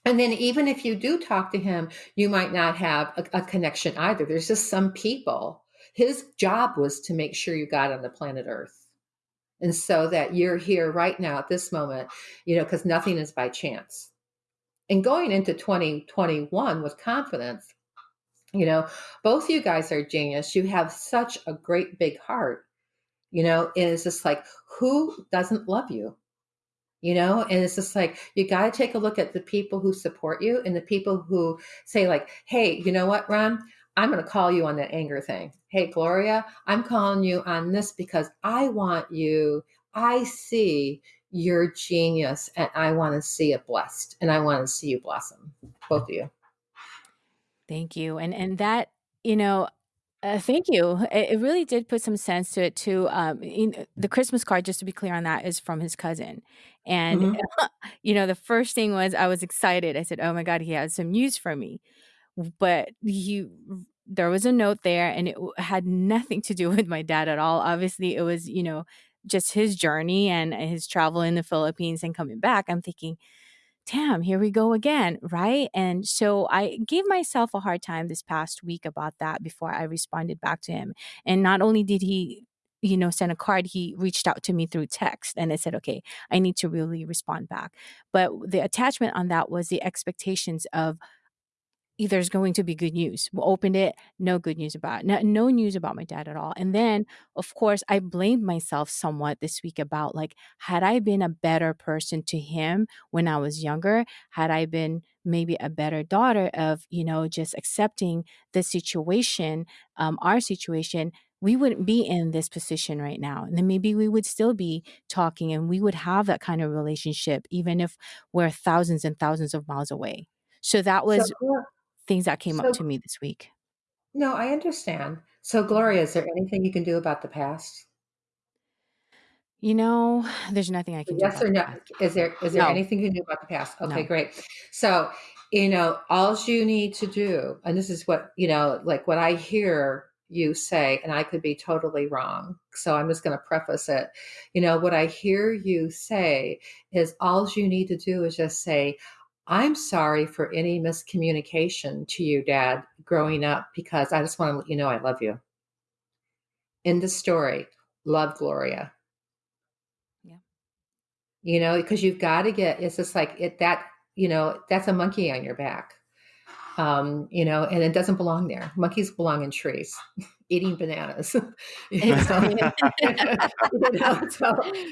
and then even if you do talk to him, you might not have a, a connection either. There's just some people. His job was to make sure you got on the planet Earth. And so that you're here right now at this moment, you know, because nothing is by chance. And going into 2021 with confidence, you know, both you guys are genius. You have such a great big heart, you know, and it's just like, who doesn't love you? you know and it's just like you got to take a look at the people who support you and the people who say like hey you know what ron i'm going to call you on that anger thing hey gloria i'm calling you on this because i want you i see you're genius and I want to see it blessed and I want to see you blossom. Both of you. Thank you. And and that, you know, uh, thank you. It, it really did put some sense to it too. Um, in, the Christmas card, just to be clear on that, is from his cousin, and Mhm. you know, the first thing was I was excited. I said, "Oh my god, he has some news for me," but he there was a note there, and it had nothing to do with my dad at all. Obviously, it was you know just his journey and his travel in the Philippines and coming back. I'm thinking damn, here we go again, right? And so I gave myself a hard time this past week about that before I responded back to him. And not only did he, you know, send a card, he reached out to me through text and I said, okay, I need to really respond back. But the attachment on that was the expectations of there's going to be good news. We opened it, no good news about it. No, no news about my dad at all. And then, of course, I blamed myself somewhat this week about like, had I been a better person to him when I was younger, had I been maybe a better daughter of, you know, just accepting the situation, um, our situation, we wouldn't be in this position right now. And then maybe we would still be talking and we would have that kind of relationship, even if we're thousands and thousands of miles away. So that So, was Glo- things that came up to me this week. no, I understand. So, Gloria, is there anything you can do about the past? You know, there's nothing I can do Yes or no? Is there is there No, anything you can do about the past? Okay, no. great. So, you know, all you need to do, and this is what, you know, like what I hear you say, and I could be totally wrong. So I'm just going to preface it. You know, what I hear you say is all you need to do is just say, I'm sorry for any miscommunication to you, Dad, growing up, because I just want to let you know I love you. In the story, love Gloria Yeah. you know because you've got to get it's just like it that you know that's a monkey on your back um you know and it doesn't belong there. Monkeys belong in trees eating bananas. You know so, you know, so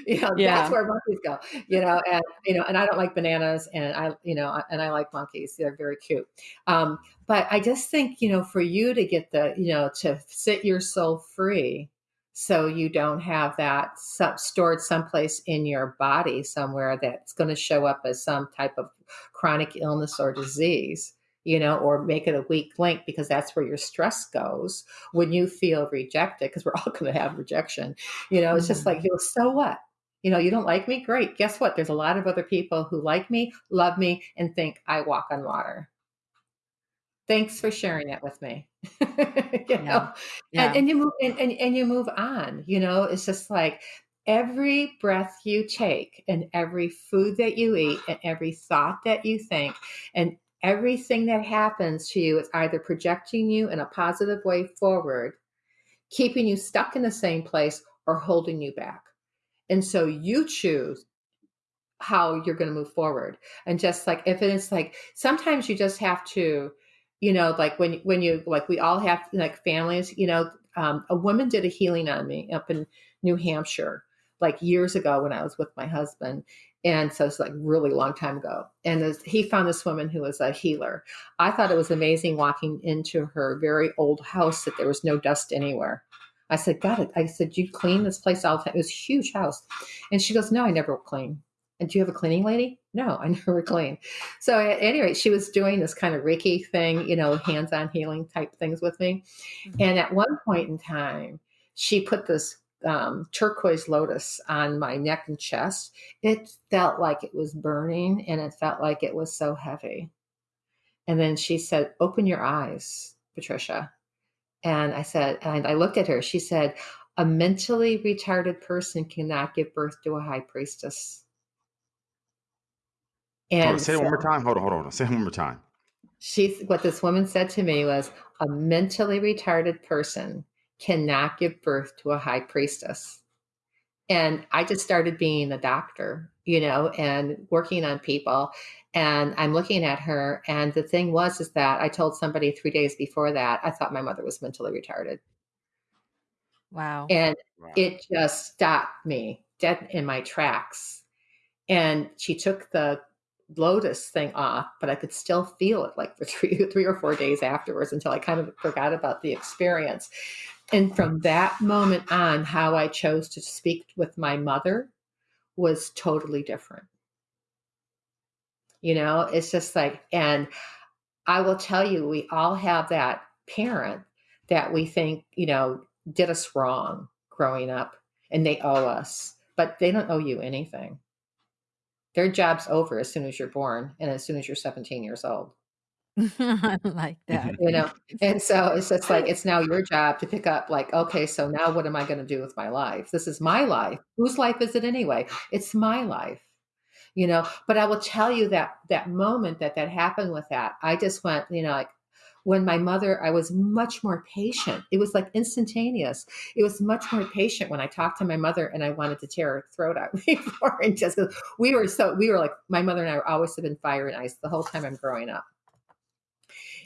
you know that's where monkeys go you know and you know and i don't like bananas and i you know and i like monkeys. They're very cute. Um but i just think you know for you to get the you know to set your soul free so you don't have that stored someplace in your body somewhere that's going to show up as some type of chronic illness or disease you know or make it a weak link because that's where your stress goes when you feel rejected because we're all going to have rejection you know it's just like Mhm. you know, so what? You know you don't like me? Great. Guess what? There's a lot of other people who like me love me and think i walk on water. Thanks for sharing that with me you Yeah. know? And and you move and, and, and you move on you know? It's just like every breath you take and every food that you eat and every thought that you think and everything that happens to you is either projecting you in a positive way forward keeping you stuck in the same place or holding you back. And so you choose how you're going to move forward. And just like if it's like sometimes you just have to you know like when when you like we all have like families you know um, a woman did a healing on me up in new hampshire like years ago when i was with my husband and so it's like really long time ago and this, he found this woman who was a healer i thought it was amazing walking into her very old house that there was no dust anywhere i said "Got it i said you clean this place all the time it was a huge house and she goes no i never clean and do you have a cleaning lady? No, I never clean. So at any rate, she was doing this kind of Reiki thing, you know, hands-on healing type things with me. Mhm. And at one point in time, she put this um, turquoise lotus on my neck and chest. It felt like it was burning and it felt like it was so heavy. And then she said, Open your eyes, Patricia. And I said, and I looked at her. She said, A mentally retarded person cannot give birth to a high priestess. Hold on, And say it one more time. Hold on, hold on. Say it one more time. she, what this woman said to me was, a mentally retarded person cannot give birth to a high priestess. And I just started being a doctor, you know, and working on people. And I'm looking at her. And the thing was, is that I told somebody three days before that, I thought my mother was mentally retarded. Wow. And Wow. it just stopped me dead in my tracks. And she took the lotus thing off, but I could still feel it like for three, three or four days afterwards until I kind of forgot about the experience. And from that moment on, how I chose to speak with my mother was totally different. You know, it's just like, and I will tell you, we all have that parent that we think, you know, did us wrong growing up and they owe us, but they don't owe you anything. Their job's over as soon as you're born and as soon as you're 17 years old. I like that. You know, and so it's just like it's now your job to pick up, like, okay, so now what am I going to do with my life? This is my life. Whose life is it anyway? It's my life you know but i will tell you that that moment that that happened with that i just went you know like when my mother i was much more patient it was like instantaneous it was much more patient when i talked to my mother and i wanted to tear her throat out before and just we were so we were like my mother and i always have been fire and ice the whole time i'm growing up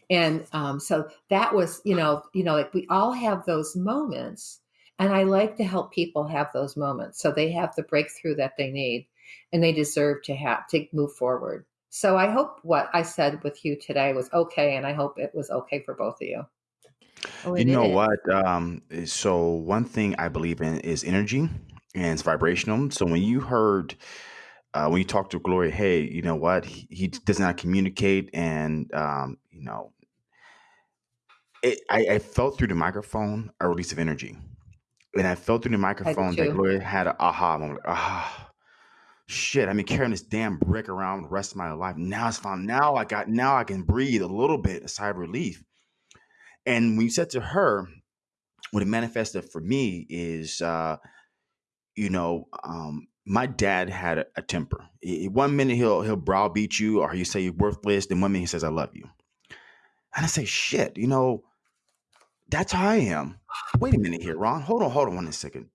and um, so that was you know you know like we all have those moments and i like to help people have those moments so they have the breakthrough that they need and they deserve to have to move forward. So I hope what I said with you today was okay, and I hope it was okay for both of you. Oh, you know is. what? Um, eh, so one thing I believe in is energy and it's vibrational. So when you heard uh, when you talked to Gloria, hey, you know what? He, he does not communicate, and um, you know, it, I, I, felt through the microphone a release of energy, and I felt through the microphone that Gloria had an aha moment. Ah, shit, I've been carrying this damn brick around the rest of my life. Now it's fine. Now I got, now I can breathe a little bit, a sigh of relief. And when you said to her, what it manifested for me is, uh, you know, um, my dad had a, a temper. He, one minute he'll he'll browbeat you, or he'll say you're worthless. Then one minute he says I love you, and I say shit. You know, that's how I am. Wait a minute here, Ron. Hold on, hold on one second.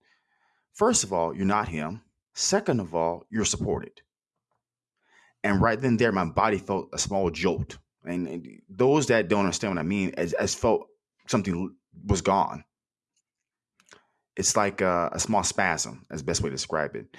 First of all, you're not him. Second of all, you're supported. And right then there, my body felt a small jolt. And, and those that don't understand what I mean, as, as felt something was gone. It's like a, a small spasm, as best way to describe it.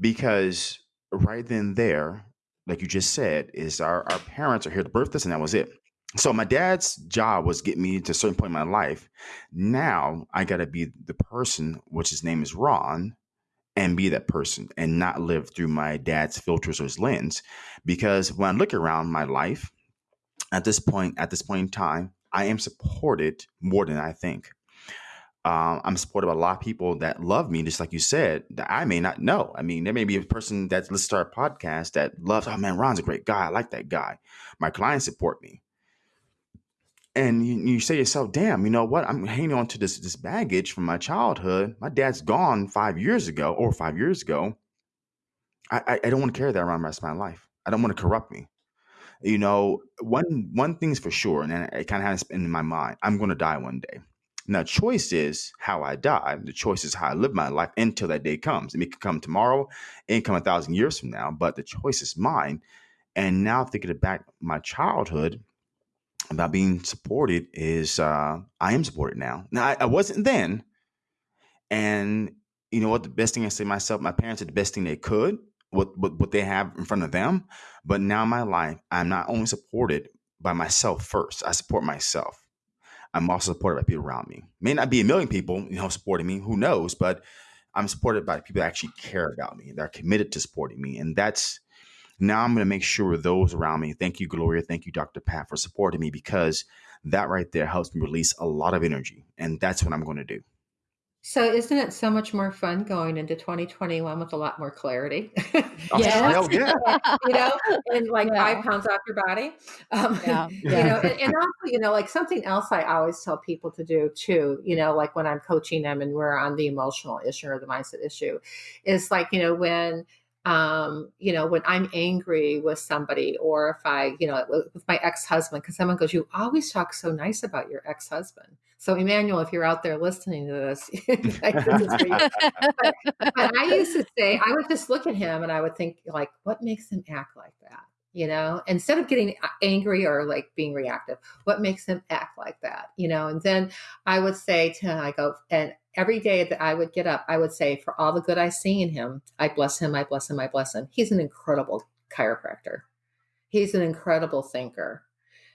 Because right then there, like you just said, is our, our parents are here to birth us, and that was it. So my dad's job was get me to a certain point in my life. Now I got to be the person, which his name is Ron, and be that person and not live through my dad's filters or his lens. Because when I look around my life at this point, at this point in time, I am supported more than I think. Um, I'm supported by a lot of people that love me, just like you said, that I may not know. I mean, there may be a person that listens to our podcast that loves, oh man, Ron's a great guy. I like that guy. My clients support me and you, you say to yourself, damn, you know what? I'm hanging on to this this baggage from my childhood. My dad's gone five years ago, or five years ago. I, I, I don't want to carry that around the rest of my life. I don't want to corrupt me. You know, one one thing's for sure, and it kind of has been in my mind. I'm going to die one day. Now, choice is how I die. The choice is how I live my life until that day comes. It can come tomorrow, it can come a thousand years from now, but the choice is mine. And now thinking back my childhood, about being supported is uh, I am supported now. Now I, I, wasn't then, and you know what? The best thing I say myself, my parents did the best thing they could with, with what they have in front of them. But now in my life, I'm not only supported by myself first. I support myself. I'm also supported by people around me. May not be a million people, you know, supporting me. Who knows? But I'm supported by people that actually care about me. They're committed to supporting me, and that's now I'm going to make sure those around me, thank you, Gloria, thank you, Dr. Pat, for supporting me because that right there helps me release a lot of energy. And that's what I'm going to do. So isn't it so much more fun going into 2021 with a lot more clarity? Oh, yes. yeah. you know, and like yeah. five pounds off your body. Um, yeah. You know, and, and, also, you know, like something else I always tell people to do too, you know, like when I'm coaching them and we're on the emotional issue or the mindset issue, is like, you know, when um, you know, when I'm angry with somebody or if I, you know, with my ex-husband, because someone goes, you always talk so nice about your ex-husband. So Emmanuel, if you're out there listening to this, but, but I used to say, I would just look at him and I would think like, what makes him act like that? You know, instead of getting angry or like being reactive, what makes him act like that? You know, and then I would say to him, I go, and every day that I would get up, I would say, for all the good I see in him, I bless him, I bless him, I bless him. He's an incredible chiropractor. He's an incredible thinker,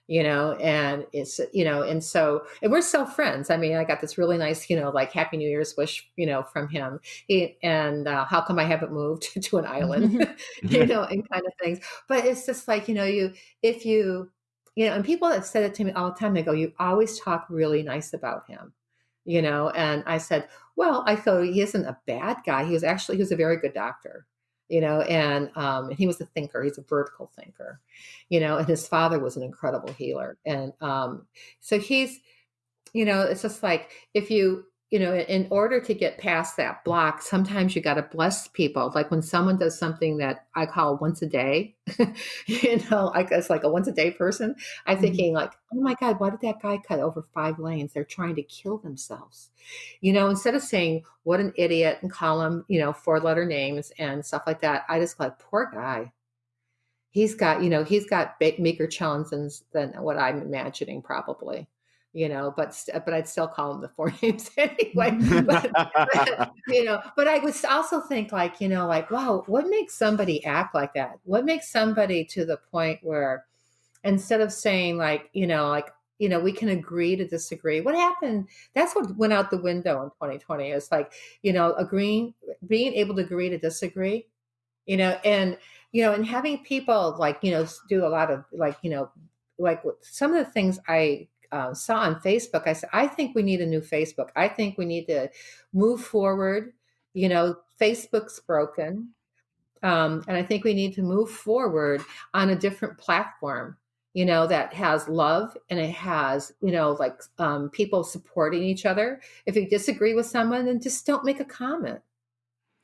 you know and it's you know and so and we're still friends. I mean i got this really nice you know like happy new year's wish you know from him. He, and uh, how come i haven't moved to an island? You know and kind of things. But it's just like you know you if you you know and people have said it to me all the time they go you always talk really nice about him you know and i said well i thought he isn't a bad guy he was actually he was a very good doctor you know, and um, and he was a thinker. He's a vertical thinker, you know, and his father was an incredible healer, and um, so he's, you know, it's just like if you you know, in order to get past that block, sometimes you got to bless people. Like when someone does something that I call once a day, you know, I guess like a once a day person, I'm mm-hmm. thinking like, oh my God, why did that guy cut over five lanes? They're trying to kill themselves. You know, instead of saying what an idiot and call them, you know, four letter names and stuff like that, I just like, poor guy. He's got, you know, he's got bigger challenges than what I'm imagining probably you know, but but I'd still call them the four names anyway. but, but, you know, but I would also think like, you know, like, wow, what makes somebody act like that? What makes somebody to the point where instead of saying like, you know, like, you know, we can agree to disagree. What happened? That's what went out the window in 2020. It's like, you know, agreeing, being able to agree to disagree, you know, and you know, and having people like, you know, do a lot of like, you know, like some of the things I uh, saw on Facebook, I said, I think we need a new Facebook. I think we need to move forward. You know, Facebook's broken. Um, and I think we need to move forward on a different platform, you know, that has love and it has, you know, like um, people supporting each other. If you disagree with someone, then just don't make a comment.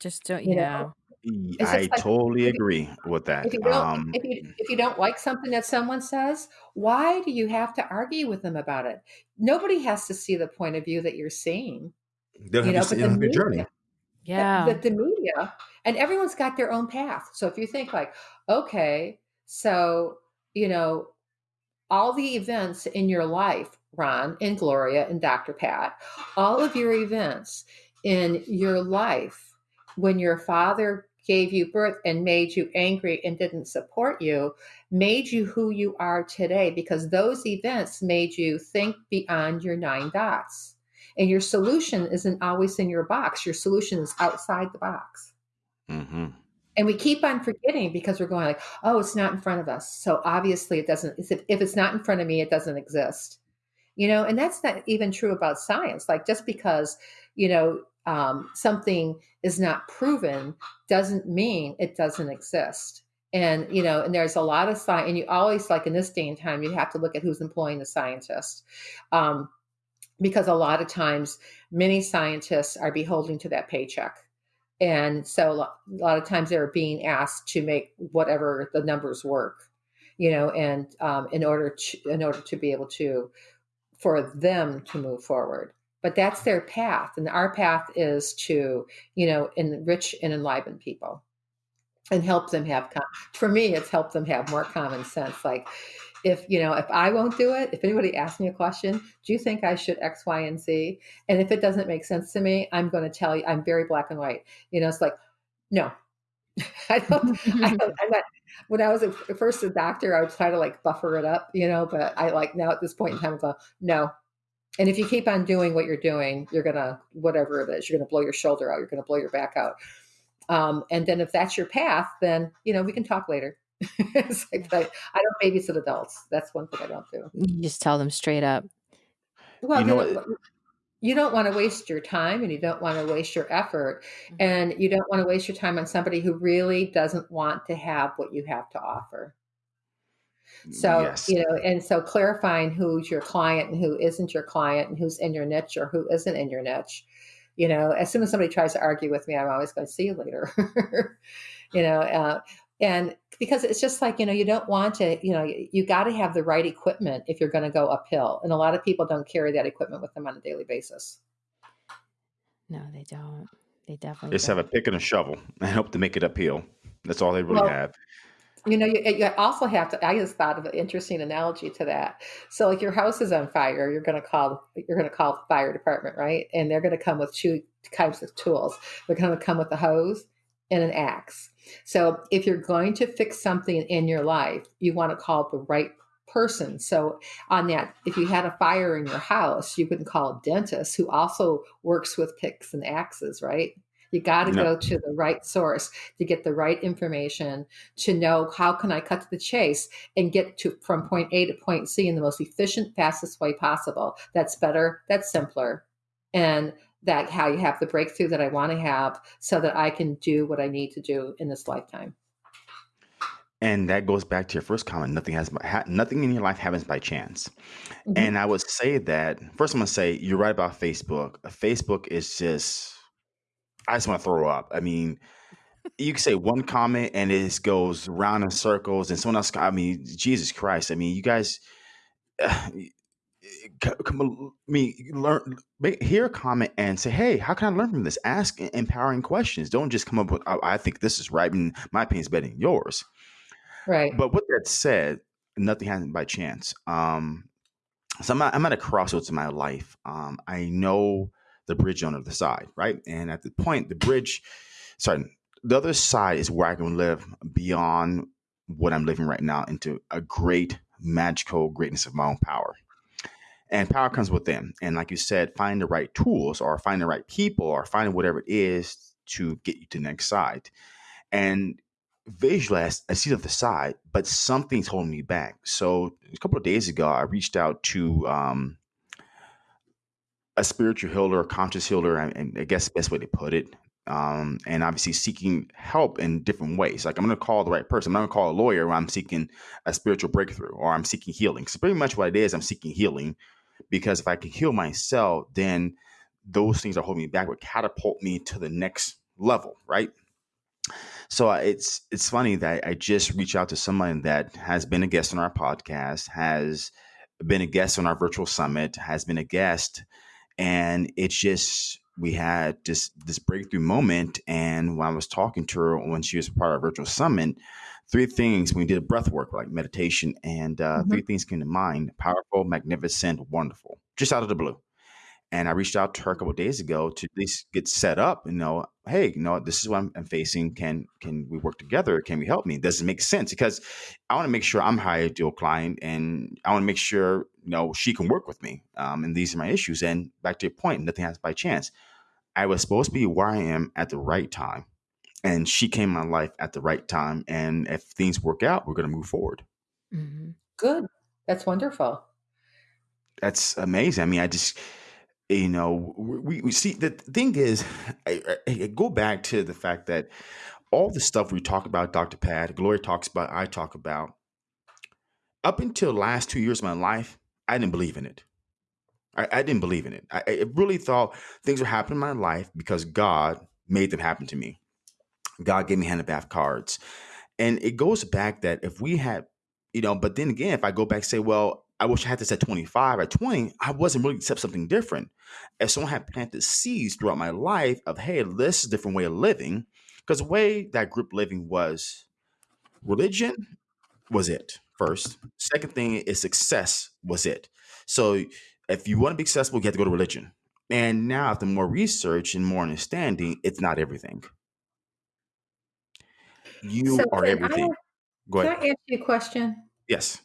Just don't, you yeah. Know? I like, totally agree with that. If you, don't, um, if, you, if you don't like something that someone says, why do you have to argue with them about it? Nobody has to see the point of view that you're seeing. They'll you know, but the media, journey. Yeah. The, the, the media, and everyone's got their own path. So if you think like, okay, so, you know, all the events in your life, Ron and Gloria and Dr. Pat, all of your events in your life when your father gave you birth and made you angry and didn't support you made you who you are today because those events made you think beyond your nine dots. And your solution isn't always in your box, your solution is outside the box. Mm-hmm. And we keep on forgetting because we're going like, oh, it's not in front of us. So obviously it doesn't, if it's not in front of me, it doesn't exist. You know, and that's not even true about science. Like just because, you know, um, something is not proven doesn't mean it doesn't exist. And you know and there's a lot of science and you always like in this day and time you have to look at who's employing the scientist. Um, because a lot of times many scientists are beholden to that paycheck. And so a lot of times they're being asked to make whatever the numbers work you know and um, in order to in order to be able to for them to move forward but that's their path and our path is to you know enrich and enliven people and help them have for me it's helped them have more common sense like if you know if i won't do it if anybody asks me a question do you think i should x y and z? And if it doesn't make sense to me i'm going to tell you i'm very black and white you know it's like no. I don't, I don't i'm not when i was a, first a doctor i would try to like buffer it up you know but i like now at this point in time i go no and if you keep on doing what you're doing, you're gonna whatever it is, you're gonna blow your shoulder out, you're gonna blow your back out. Um, and then if that's your path, then you know we can talk later. it's like I, I don't babysit adults. That's one thing I don't do. You just tell them straight up. Well, you, know what? you don't want to waste your time and you don't want to waste your effort mm-hmm. and you don't want to waste your time on somebody who really doesn't want to have what you have to offer. So, yes. you know, and so clarifying who's your client and who isn't your client and who's in your niche or who isn't in your niche. You know, as soon as somebody tries to argue with me, I'm always going to see you later. you know, uh, and because it's just like, you know, you don't want to, you know, you, you got to have the right equipment if you're going to go uphill. And a lot of people don't carry that equipment with them on a daily basis. No, they don't. They definitely just don't. have a pick and a shovel and hope to make it uphill. That's all they really well, have. You know, you, you also have to. I just thought of an interesting analogy to that. So, like, your house is on fire. You're going to call. You're going to call the fire department, right? And they're going to come with two types of tools. They're going to come with a hose and an axe. So, if you're going to fix something in your life, you want to call the right person. So on that, if you had a fire in your house, you can call a dentist who also works with picks and axes, right? You got to no. go to the right source to get the right information to know how can I cut to the chase and get to from point A to point C in the most efficient, fastest way possible. That's better. That's simpler. And that how you have the breakthrough that I want to have so that I can do what I need to do in this lifetime. And that goes back to your first comment. Nothing has nothing in your life happens by chance. Mm-hmm. And I would say that first, I'm gonna say you're right about Facebook. Facebook is just I just want to throw up. I mean, you can say one comment and it just goes round in circles, and someone else. I mean, Jesus Christ! I mean, you guys. Uh, come, I mean, learn, make, hear a comment and say, "Hey, how can I learn from this?" Ask empowering questions. Don't just come up with, "I, I think this is right," and my opinion is better than yours. Right. But with that said, nothing happens by chance. Um, so I'm at, I'm at a crossroads in my life. Um, I know the bridge on the other side, right? And at the point, the bridge, sorry, the other side is where I can live beyond what I'm living right now into a great magical greatness of my own power. And power comes within. And like you said, find the right tools or find the right people or find whatever it is to get you to the next side. And visualize I see the other side, but something's holding me back. So a couple of days ago, I reached out to um, a spiritual healer, a conscious healer, and I guess the best way to put it. Um, and obviously seeking help in different ways. Like I'm going to call the right person. I'm not going to call a lawyer when I'm seeking a spiritual breakthrough or I'm seeking healing. So pretty much what it is, I'm seeking healing because if I can heal myself, then those things that hold me back would catapult me to the next level, right? So uh, it's it's funny that I just reached out to someone that has been a guest on our podcast, has been a guest on our virtual summit, has been a guest, and it's just we had this this breakthrough moment. And when I was talking to her when she was part of our virtual summit, three things when we did a breath work like meditation, and uh, mm-hmm. three things came to mind: powerful, magnificent, wonderful, just out of the blue. And I reached out to her a couple days ago to at least get set up. You know, hey, you know, this is what I'm, I'm, facing. Can can we work together? Can we help me? Does it make sense? Because I want to make sure I'm high ideal client, and I want to make sure you know she can work with me. Um, and these are my issues. And back to your point, nothing happens by chance. I was supposed to be where I am at the right time, and she came in my life at the right time. And if things work out, we're going to move forward. Mm-hmm. Good. That's wonderful. That's amazing. I mean, I just you know, we, we see the thing is, I, I, go back to the fact that all the stuff we talk about, Dr. Pat, Gloria talks about, I talk about, up until the last two years of my life, I didn't believe in it. I, I didn't believe in it. I, I really thought things were happening in my life because God made them happen to me. God gave me hand of bath cards. And it goes back that if we had, you know, but then again, if I go back and say, well, I wish I had this at 25. At 20, I wasn't really accept something different. If someone had planted seeds throughout my life of, hey, this is a different way of living, because the way that group living was religion was it first. Second thing is success was it. So if you want to be successful, you have to go to religion. And now, after more research and more understanding, it's not everything. You so are everything. I, go ahead. Can I ask you a question? Yes.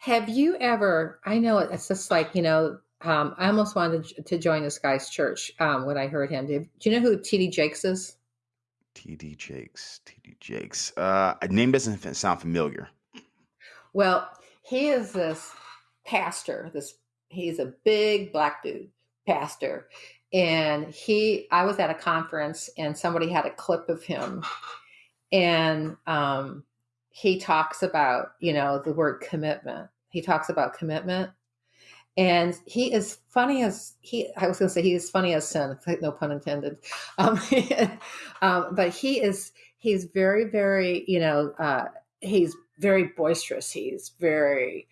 Have you ever? I know it's just like you know. Um, I almost wanted to join this guy's church um, when I heard him. Do, you know who T.D. Jakes is? T.D. Jakes. T.D. Jakes. Uh, a name doesn't sound familiar. Well, he is this pastor. This he's a big black dude pastor, and he. I was at a conference and somebody had a clip of him, and um, he talks about you know the word commitment he talks about commitment. And he is funny as he, I was going to say he is funny as sin, no pun intended. Um, um, but he is, he's very, very, you know, uh, he's very boisterous. He's very,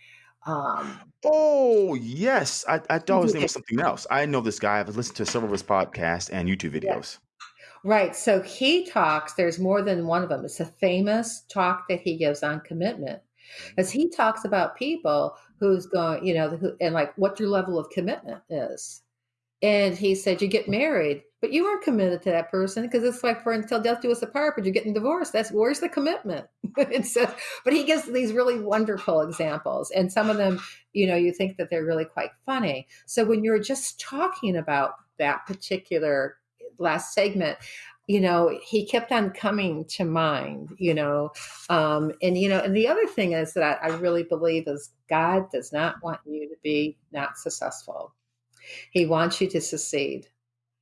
um, oh yes, I, I thought his name was something else. I know this guy. I've listened to several of his podcasts and YouTube videos. Right. So he talks. There's more than one of them. It's a famous talk that he gives on commitment, as he talks about people who's going, you know, who, and like what your level of commitment is. And he said, you get married, but you weren't committed to that person because it's like for until death do us apart, but you're getting divorced. That's where's the commitment? a, but he gives these really wonderful examples, and some of them, you know, you think that they're really quite funny. So when you're just talking about that particular last segment, you know, he kept on coming to mind, you know. Um, and, you know, and the other thing is that I really believe is God does not want you to be not successful. He wants you to succeed,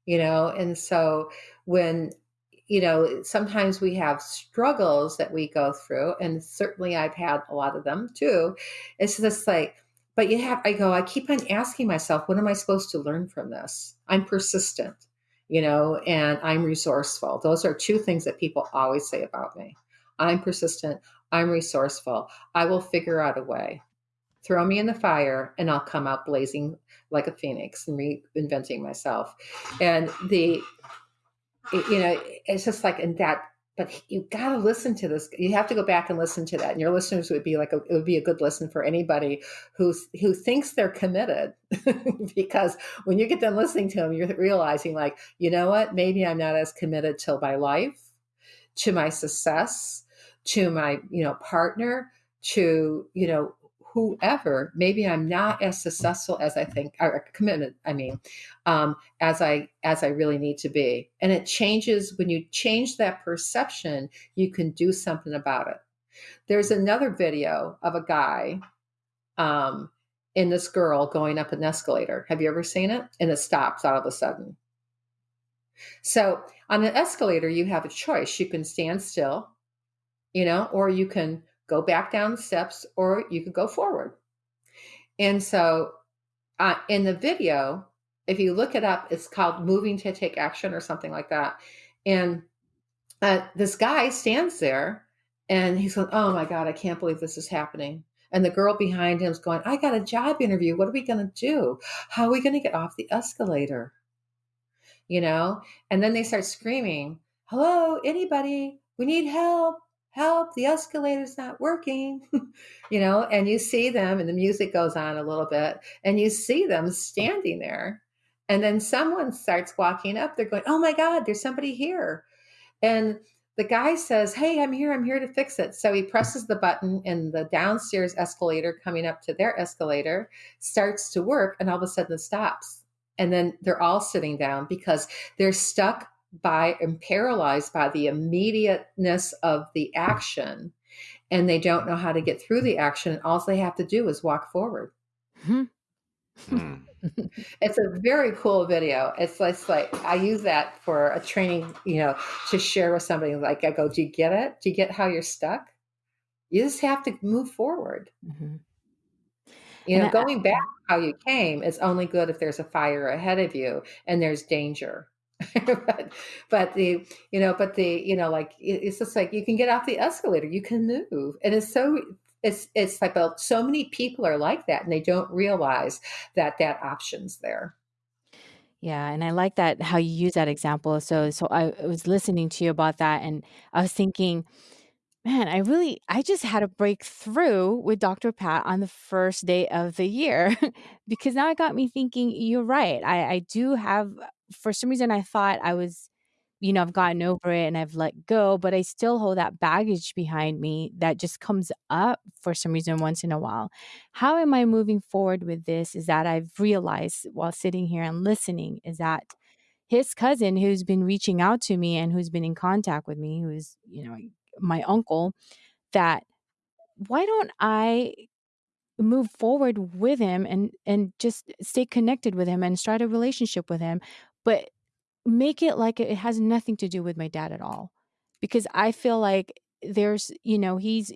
you know. And so when, you know, sometimes we have struggles that we go through, and certainly I've had a lot of them too. It's just like, but you have, I go, I keep on asking myself, what am I supposed to learn from this? I'm persistent you know, and I'm resourceful. Those are two things that people always say about me. I'm persistent, I'm resourceful. I will figure out a way. Throw me in the fire and I'll come out blazing like a phoenix and reinventing myself. And the you know, it's just like in that but you got to listen to this. You have to go back and listen to that. And your listeners would be like, a, it would be a good listen for anybody who who thinks they're committed, because when you get done listening to them, you're realizing like, you know what? Maybe I'm not as committed to my life, to my success, to my you know partner, to you know whoever maybe i'm not as successful as i think or committed i mean um, as i as i really need to be. And it changes when you change that perception you can do something about it. There's another video of a guy um, in this girl going up an escalator. Have you ever seen it? And it stops all of a sudden. So on the escalator you have a choice. You can stand still you know or you can go back down steps or you could go forward. And so uh, in the video, if you look it up, it's called Moving to Take Action or something like that. And uh, this guy stands there and he's going, Oh my God, I can't believe this is happening. And the girl behind him is going, I got a job interview. What are we going to do? How are we going to get off the escalator? You know? And then they start screaming, Hello, anybody? We need help help the escalator's not working you know and you see them and the music goes on a little bit and you see them standing there and then someone starts walking up they're going oh my god there's somebody here and the guy says hey i'm here i'm here to fix it so he presses the button and the downstairs escalator coming up to their escalator starts to work and all of a sudden it stops and then they're all sitting down because they're stuck by and paralyzed by the immediateness of the action and they don't know how to get through the action and all they have to do is walk forward hmm. hmm. it's a very cool video it's, it's like i use that for a training you know to share with somebody like i go do you get it do you get how you're stuck you just have to move forward mm-hmm. you know and going I, back how you came is only good if there's a fire ahead of you and there's danger but, but the you know but the you know like it's just like you can get off the escalator you can move and it's so it's it's like a, so many people are like that and they don't realize that that option's there yeah, and I like that how you use that example. So so I was listening to you about that and I was thinking Man, I really I just had a breakthrough with Dr. Pat on the first day of the year because now it got me thinking, you're right. I, I do have for some reason I thought I was, you know, I've gotten over it and I've let go, but I still hold that baggage behind me that just comes up for some reason once in a while. How am I moving forward with this? Is that I've realized while sitting here and listening is that his cousin who's been reaching out to me and who's been in contact with me, who's, you know, my uncle that why don't I move forward with him and and just stay connected with him and start a relationship with him but make it like it has nothing to do with my dad at all because i feel like there's you know he's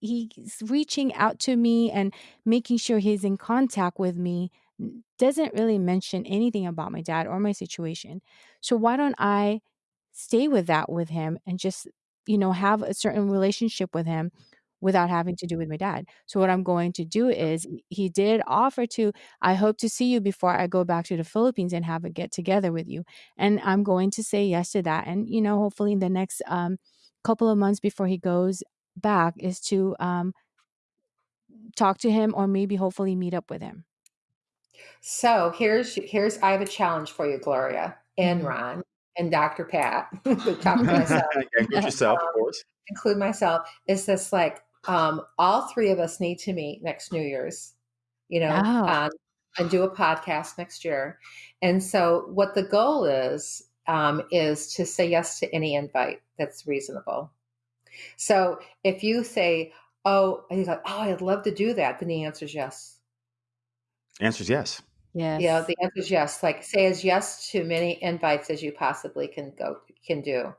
he's reaching out to me and making sure he's in contact with me doesn't really mention anything about my dad or my situation. So why don't i stay with that with him and just you know, have a certain relationship with him without having to do with my dad. So what I'm going to do is he did offer to I hope to see you before I go back to the Philippines and have a get together with you. And I'm going to say yes to that. And you know, hopefully in the next um couple of months before he goes back is to um talk to him or maybe hopefully meet up with him. So, here's here's I have a challenge for you, Gloria. and Mhm. Ron and Dr. Pat, talk to myself, Include yourself, of course. include myself, is this like um, all three of us need to meet next New Year's, you know, Oh. um, and do a podcast next year. And so, what the goal is, um, is to say yes to any invite that's reasonable. So, if you say, Oh, and he's like, Oh, I'd love to do that, then the answer is yes. Answer is yes. Yes. You know, the answer is yes. Like, say as yes to many invites as you possibly can go, can do.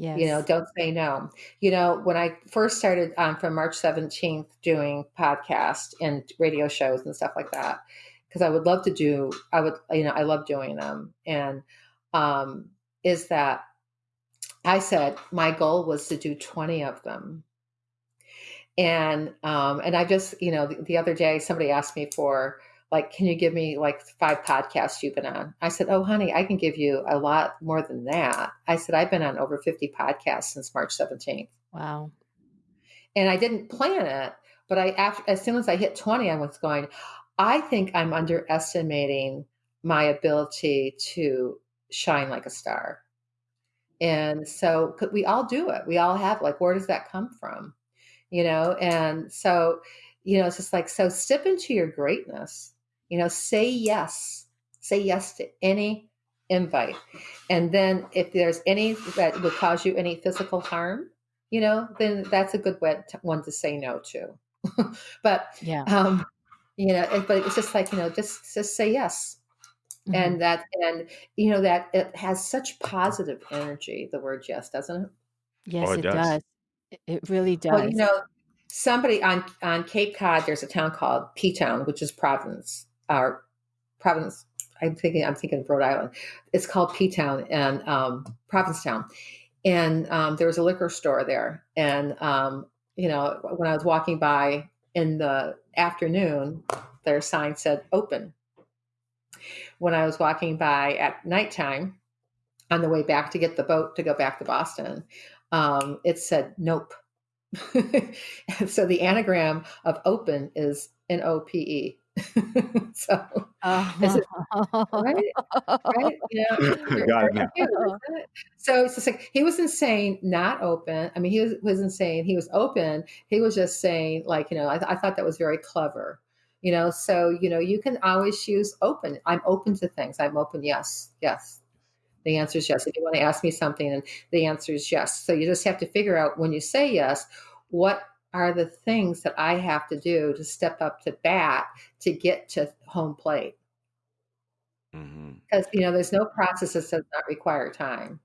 Yes. you know don't say no. You know when i first started um, from march 17th doing podcasts and radio shows and stuff like that because i would love to do i would you know i love doing them. And um is that i said my goal was to do 20 of them. And um and i just you know the, the other day somebody asked me for like can you give me like five podcasts you've been on? I said oh honey i can give you a lot more than that. I said i've been on over 50 podcasts since march 17th Wow. and i didn't plan it but i after, as soon as i hit 20 i was going i think i'm underestimating my ability to shine like a star. And so could- we all do it? We all have like where does that come from? You know and so you know it's just like so step into your greatness you know say yes say yes to any invite and then if there's any that would cause you any physical harm you know then that's a good way to, one to say no to but Yeah. um you know but it's just like you know just just say yes Mhm. and that and you know that it has such positive energy the word yes doesn't it yes, it it does. does. It- It really does. Well, you know, somebody on on Cape Cod, there's a town called P Town, which is Providence, or Providence. I'm thinking, I'm thinking of Rhode Island. It's called P Town and um, Provincetown, and um, there was a liquor store there. And um, you know, when I was walking by in the afternoon, their sign said open. When I was walking by at nighttime, on the way back to get the boat to go back to Boston, um, it said nope. so the anagram of open is N O P E. so it- uh-huh. right, right, yeah. Got it. So it's just like he wasn't saying not open. I mean, he was, wasn't saying he was open. He was just saying like you know. I, I thought that was very clever. You know, so you know you can always use open. I'm open to things. I'm open. Yes, yes. The answer is yes. If you want to ask me something, and the answer is yes. So you just have to figure out when you say yes, what are the things that I have to do to step up to bat to get to home plate. Hmm because you know there's no process that does not require time.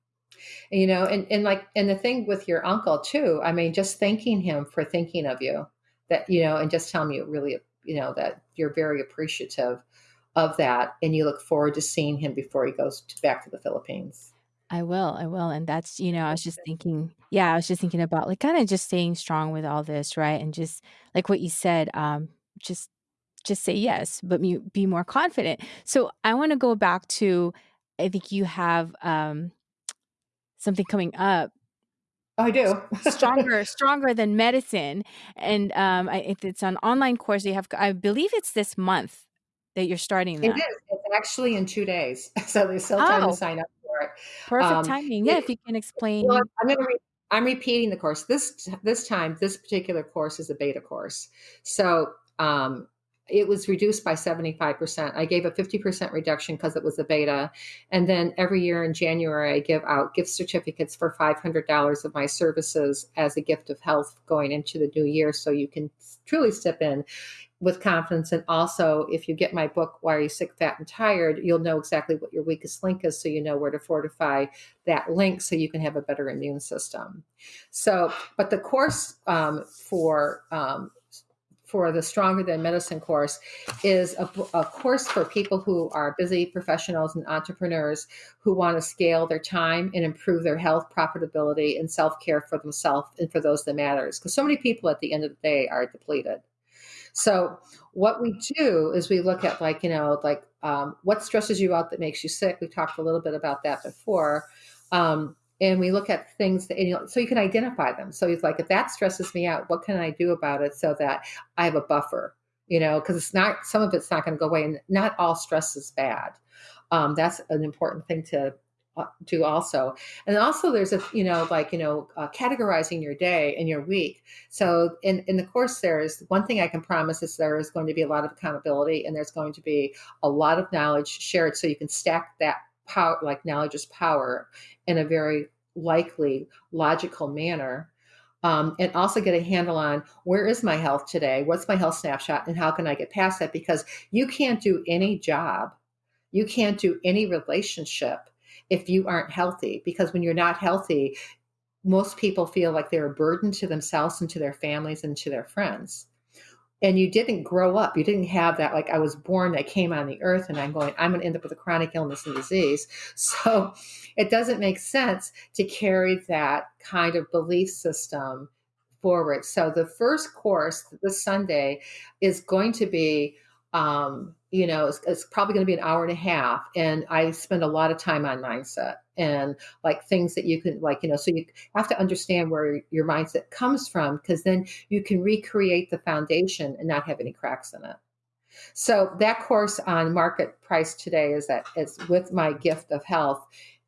You know and, and like and the thing with your uncle too i mean just thanking him for thinking of you that you know and just telling you really you know that you're very appreciative of that and you look forward to seeing him before he goes to, back to the philippines I will. I will. And that's, you know, I was just thinking, yeah, I was just thinking about like kind of just staying strong with all this, right? And just like what you said, um, just just say yes, but be, be more confident. So I want to go back to I think you have um something coming up oh i do stronger stronger than medicine and um I, if it's an online course you have i believe it's this month that you're starting it that is it's actually in two days so there's still time Oh. to sign up perfect Um, timing yeah if you can explain Well, I'm going to. Re- I'm repeating the course this this time. This particular course is a beta course, so um, it was reduced by 75 percent. I gave a 50 percent reduction because it was a beta, and then every year in January I give out gift certificates for 500 dollars of my services as a gift of health going into the new year, so you can truly step in with confidence. And also, if you get my book, Why Are You Sick, Fat, and Tired, you'll know exactly what your weakest link is, so you know where to fortify that link so you can have a better immune system. So, but the course um, for um, for the Stronger Than Medicine course is a, a course for people who are busy professionals and entrepreneurs who want to scale their time and improve their health, profitability, and self care for themselves and for those that matters. Because so many people at the end of the day are depleted. So what we do is we look at like you know like um, what stresses you out that makes you sick. We talked a little bit about that before, um, and we look at things that you know so you can identify them. So it's like if that stresses me out, what can I do about it so that I have a buffer? You know, because it's not some of it's not going to go away, and not all stress is bad. Um, that's an important thing to uh, do also and also there's a you know like you know uh, categorizing your day and your week so in in the course there's one thing i can promise is there is going to be a lot of accountability and there's going to be a lot of knowledge shared so you can stack that power like knowledge is power in a very likely logical manner um, and also get a handle on where is my health today what's my health snapshot and how can i get past that? Because you can't do any job you can't do any relationship if you aren't healthy because when you're not healthy most people feel like they're a burden to themselves and to their families and to their friends and you didn't grow up. You didn't have that like i was born i came on the earth and i'm going i'm going to end up with a chronic illness and disease. So it doesn't make sense to carry that kind of belief system forward. So the first course this sunday is going to be um, you know, it's, it's probably going to be an hour and a half. And I spend a lot of time on mindset and like things that you can, like, you know, so you have to understand where your mindset comes from because then you can recreate the foundation and not have any cracks in it. So that course on market price today is that it's with my gift of health,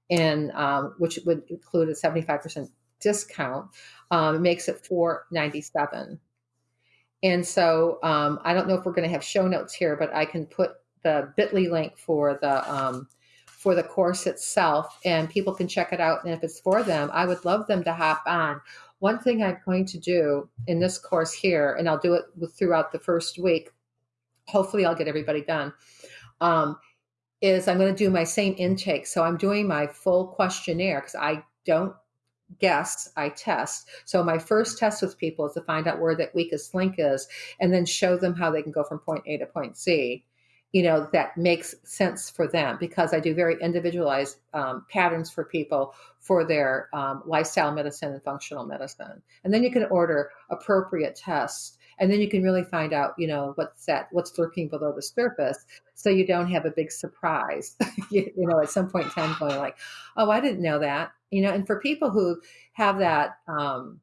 and um, which would include a seventy five percent discount. Um, makes it four ninety seven. And so um, I don't know if we're going to have show notes here, but I can put the Bitly link for the um, for the course itself, and people can check it out. And if it's for them, I would love them to hop on. One thing I'm going to do in this course here, and I'll do it throughout the first week. Hopefully, I'll get everybody done. Um, is I'm going to do my same intake. So I'm doing my full questionnaire because I don't guess I test. So my first test with people is to find out where that weakest link is and then show them how they can go from point A to point C. You know, that makes sense for them because I do very individualized um, patterns for people for their um, lifestyle medicine and functional medicine. And then you can order appropriate tests and then you can really find out you know what's that what's lurking below the surface so you don't have a big surprise you, you, know at some point in time going like oh i didn't know that you know and for people who have that um,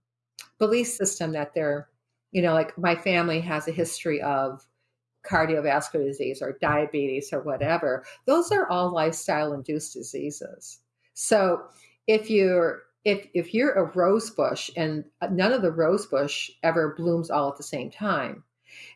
belief system that they're you know like my family has a history of cardiovascular disease or diabetes or whatever those are all lifestyle induced diseases. So if you're if if you're a rose bush and none of the rose bush ever blooms all at the same time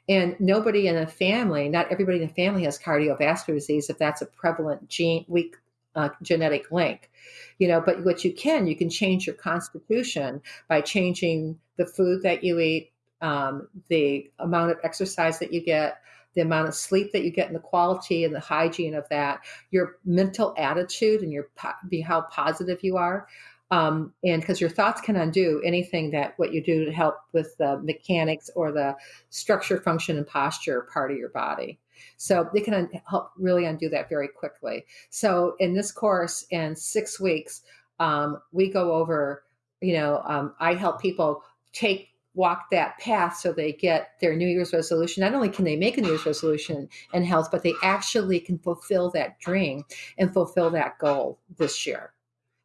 and nobody in a family not everybody in the family has cardiovascular disease if that's a prevalent gene weak uh, genetic link you know but what you can you can change your constitution by changing the food that you eat um, the amount of exercise that you get the amount of sleep that you get and the quality and the hygiene of that your mental attitude and your be how positive you are um, and because your thoughts can undo anything that what you do to help with the mechanics or the structure function and posture part of your body so they can help really undo that very quickly. So in this course, in six weeks, um, we go over, you know, um, I help people take walk that path so they get their New Year's resolution. Not only can they make a New Year's resolution in health, but they actually can fulfill that dream and fulfill that goal this year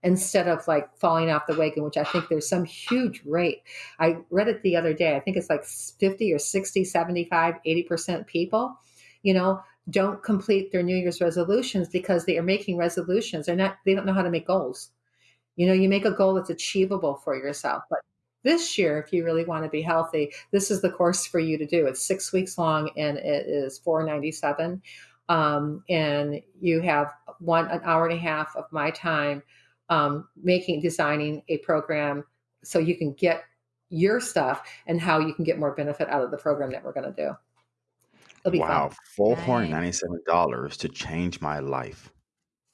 instead of like falling off the wagon, which I think there's some huge rate. I read it the other day. I think it's like 50 or 60, 75, 80% people you know, don't complete their New Year's resolutions because they are making resolutions. They're not, they don't know how to make goals. You know, you make a goal that's achievable for yourself. But this year, if you really want to be healthy, this is the course for you to do. It's six weeks long and it is four ninety seven, um, and you have one an hour and a half of my time um, making designing a program so you can get your stuff and how you can get more benefit out of the program that we're going to do. It'll be Wow, four hundred ninety-seven dollars to change my life.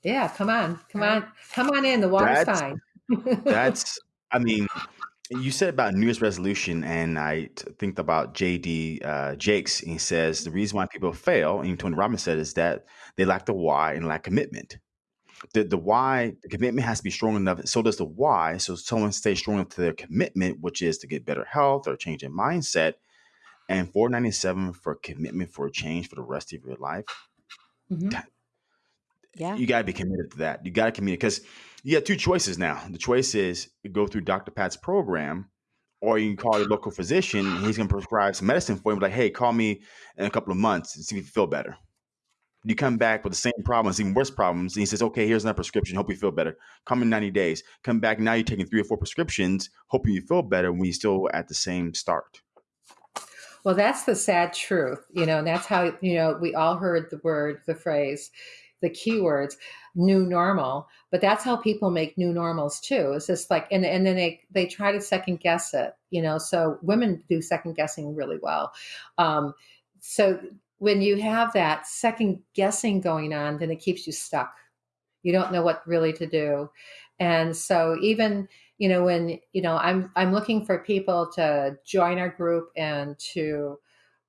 Yeah, come on, come on, come on in. The water's That's fine. that's. I mean, you said about New Year's resolution, and I t- think about JD uh, Jakes. And he says the reason why people fail, and Tony Robbins said, is that they lack the why and lack commitment. The the why, the commitment has to be strong enough. So does the why. So someone stays strong enough to their commitment, which is to get better health or change in mindset and 497 for commitment for a change for the rest of your life hmm Yeah. you got to be committed to that you got to commit because you have two choices now the choice is go through dr pat's program or you can call your local physician and he's going to prescribe some medicine for you like hey call me in a couple of months and see if you feel better You come back with the same problems, even worse problems, and he says, "Okay, here's another prescription. Hope you feel better. Come in 90 days. Come back now. You're taking three or four prescriptions, hoping you feel better when you're still at the same start." Well, that's the sad truth, you know, and that's how you know we all heard the word, the phrase, the keywords new normal but that's how people make new normals too. It's just like and, and then they they try to second guess it you know so women do second guessing really well. Um, so when you have that second guessing going on then it keeps you stuck. You don't know what really to do. And so even you know when you know i'm i'm looking for people to join our group and to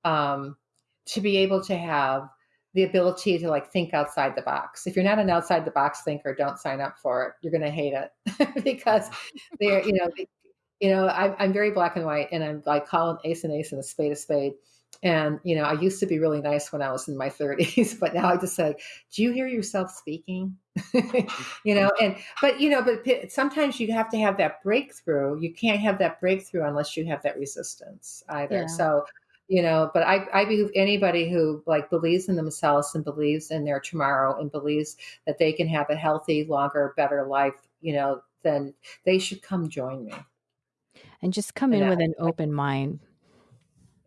um to be able to have the ability to like think outside the box. If you're not an outside the box thinker, don't sign up for it. You're going to hate it because they're, you know, they, you know, I, I'm very black and white, and I'm like calling ace and ace and a spade a spade. And you know, I used to be really nice when I was in my 30s, but now I just say, "Do you hear yourself speaking?" you know, and but you know, but sometimes you have to have that breakthrough. You can't have that breakthrough unless you have that resistance either. Yeah. So you know but i i believe anybody who like believes in themselves and believes in their tomorrow and believes that they can have a healthy longer better life you know then they should come join me and just come and in I, with an open mind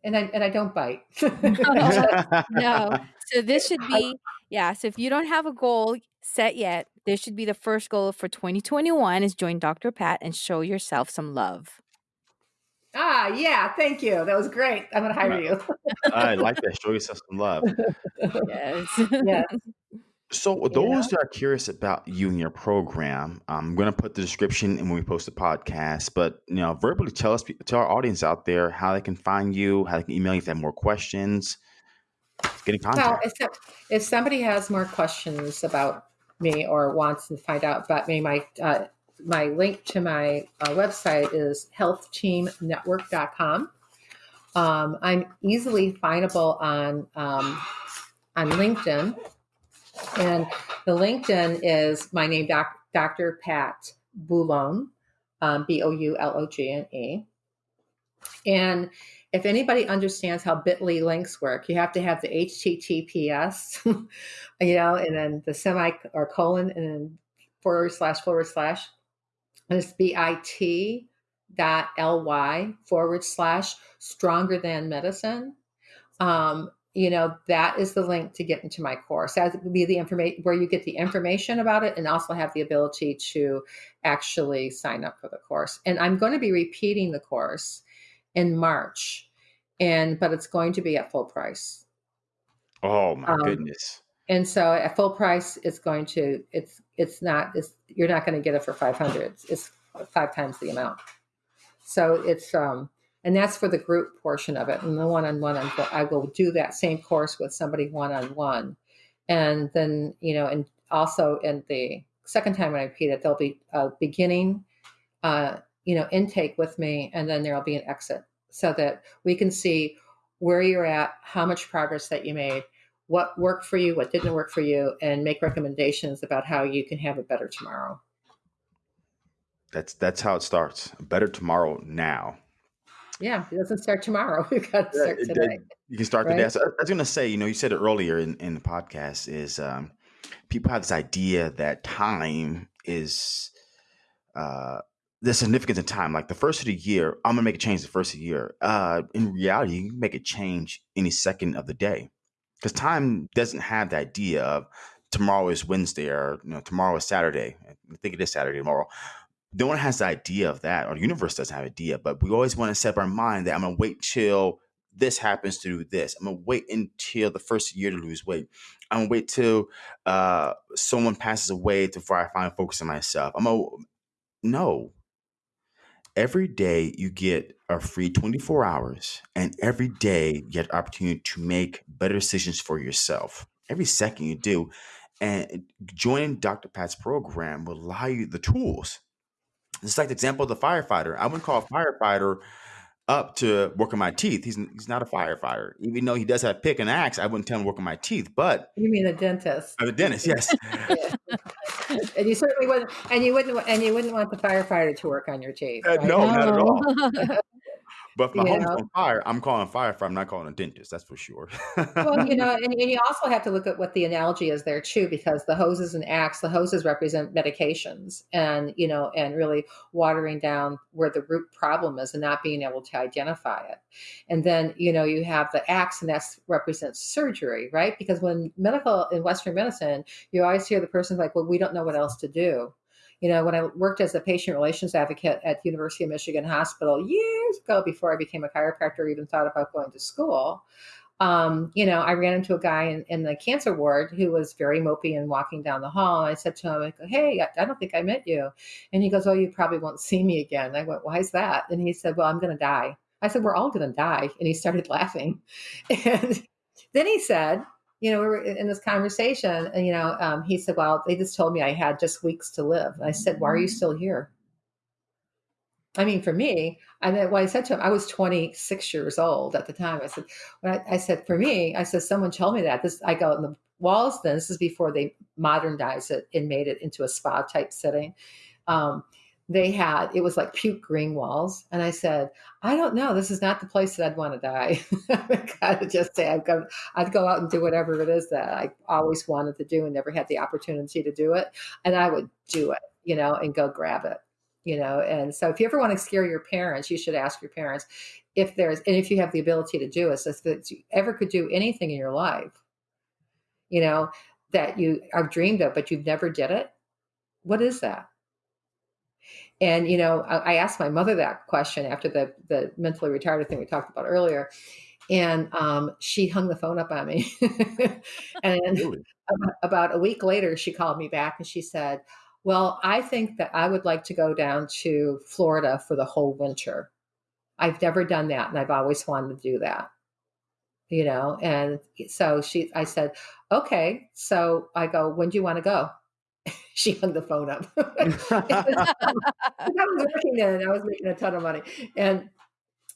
and I and I don't bite. no, no. So this should be yeah. So if you don't have a goal set yet, this should be the first goal for 2021 is join Dr. Pat and show yourself some love. Ah, yeah. Thank you. That was great. I'm going to hire you. I like that. Show yourself some love. yes. yes. So, those that are curious about you and your program, I'm going to put the description in when we post the podcast. But you know, verbally tell us, tell our audience out there how they can find you, how they can email you if they have more questions. Get in contact. Well, if, if somebody has more questions about me or wants to find out about me, my uh, my link to my uh, website is healthteamnetwork.com. Um, I'm easily findable on um, on LinkedIn, and the LinkedIn is my name, doc, Dr. Pat Boulogne, um, B O U L O G N E. And if anybody understands how Bitly links work, you have to have the HTTPS, you know, and then the semi or colon and then forward slash forward slash it's bit dot ly forward slash stronger than medicine. Um, you know, that is the link to get into my course. That would be the information where you get the information about it and also have the ability to actually sign up for the course. And I'm going to be repeating the course in March. And but it's going to be at full price. Oh my um, goodness. And so at full price, it's going to it's it's not it's, you're not going to get it for 500 it's five times the amount. So it's um and that's for the group portion of it. And the one-on-one i will do that same course with somebody one-on-one. And then you know and also in the second time when i repeat it there'll be a beginning uh you know intake with me and then there'll be an exit. So that we can see where you're at how much progress that you made what worked for you, what didn't work for you, and make recommendations about how you can have a better tomorrow. That's that's how it starts. better tomorrow now. Yeah, it doesn't start tomorrow. You got to start today. You can start right? today. So I was going to say, you know, you said it earlier in, in the podcast is um, people have this idea that time is uh, the significance of time. Like the first of the year, I'm gonna make a change the first of the year. Uh, in reality, you can make a change any second of the day because time doesn't have the idea of tomorrow is Wednesday or you know tomorrow is Saturday. I think it is Saturday tomorrow. No one has the idea of that, or the universe doesn't have idea. But we always want to set up our mind that I'm gonna wait till this happens to do this. I'm gonna wait until the first year to lose weight. I'm gonna wait till uh, someone passes away before I find focus on myself. I'm gonna no. Every day you get a free 24 hours, and every day you get the opportunity to make better decisions for yourself. Every second you do. And joining Dr. Pat's program will allow you the tools. It's like the example of the firefighter. I wouldn't call a firefighter up to work on my teeth. He's he's not a firefighter, even though he does have pick and axe. I wouldn't tell him to work on my teeth. But you mean a dentist? A dentist, yes. and you certainly wouldn't, and you wouldn't, and you wouldn't want the firefighter to work on your teeth. Uh, right? Uh, no, no, not at all. But if my You home's know? on fire, I'm calling fire I'm not calling a dentist. That's for sure. Well, you know, and, and you also have to look at what the analogy is there too, because the hoses and axe, the hoses represent medications and, you know, and really watering down where the root problem is and not being able to identify it. And then, you know, you have the axe and that represents surgery, right? Because when medical in Western medicine, you always hear the person's like, well, we don't know what else to do. You know, when I worked as a patient relations advocate at the University of Michigan Hospital years ago, before I became a chiropractor, or even thought about going to school, um, you know, I ran into a guy in, in, the cancer ward who was very mopey and walking down the hall. And I said to him, I go, Hey, I, I don't think I met you. And he goes, Oh, you probably won't see me again. I went, Why is that? And he said, Well, I'm going to die. I said, We're all going to die. And he started laughing. And then he said, you know, we were in this conversation, and you know, um, he said, "Well, they just told me I had just weeks to live." And I said, "Why are you still here?" I mean, for me, and then what I said to him, I was 26 years old at the time. I said, when I, I said, for me, I said, someone told me that. This, I go in the walls. Then this is before they modernized it and made it into a spa type setting. Um, they had it was like puke green walls and i said i don't know this is not the place that i'd want to die. I gotta just say i'd go i'd go out and do whatever it is that i always wanted to do and never had the opportunity to do it and i would do it you know and go grab it you know and so if you ever want to scare your parents you should ask your parents if there's and if you have the ability to do it so if you ever could do anything in your life you know that you have dreamed of but you've never did it what is that and you know, I, I, asked my mother that question after the the mentally retarded thing we talked about earlier, and um, she hung the phone up on me. and really? about a week later, she called me back and she said, "Well, I think that I would like to go down to Florida for the whole winter. I've never done that, and I've always wanted to do that." You know, and so she, I said, "Okay." So I go, "When do you want to go?" she hung the phone up. I was working then I was making a ton of money. And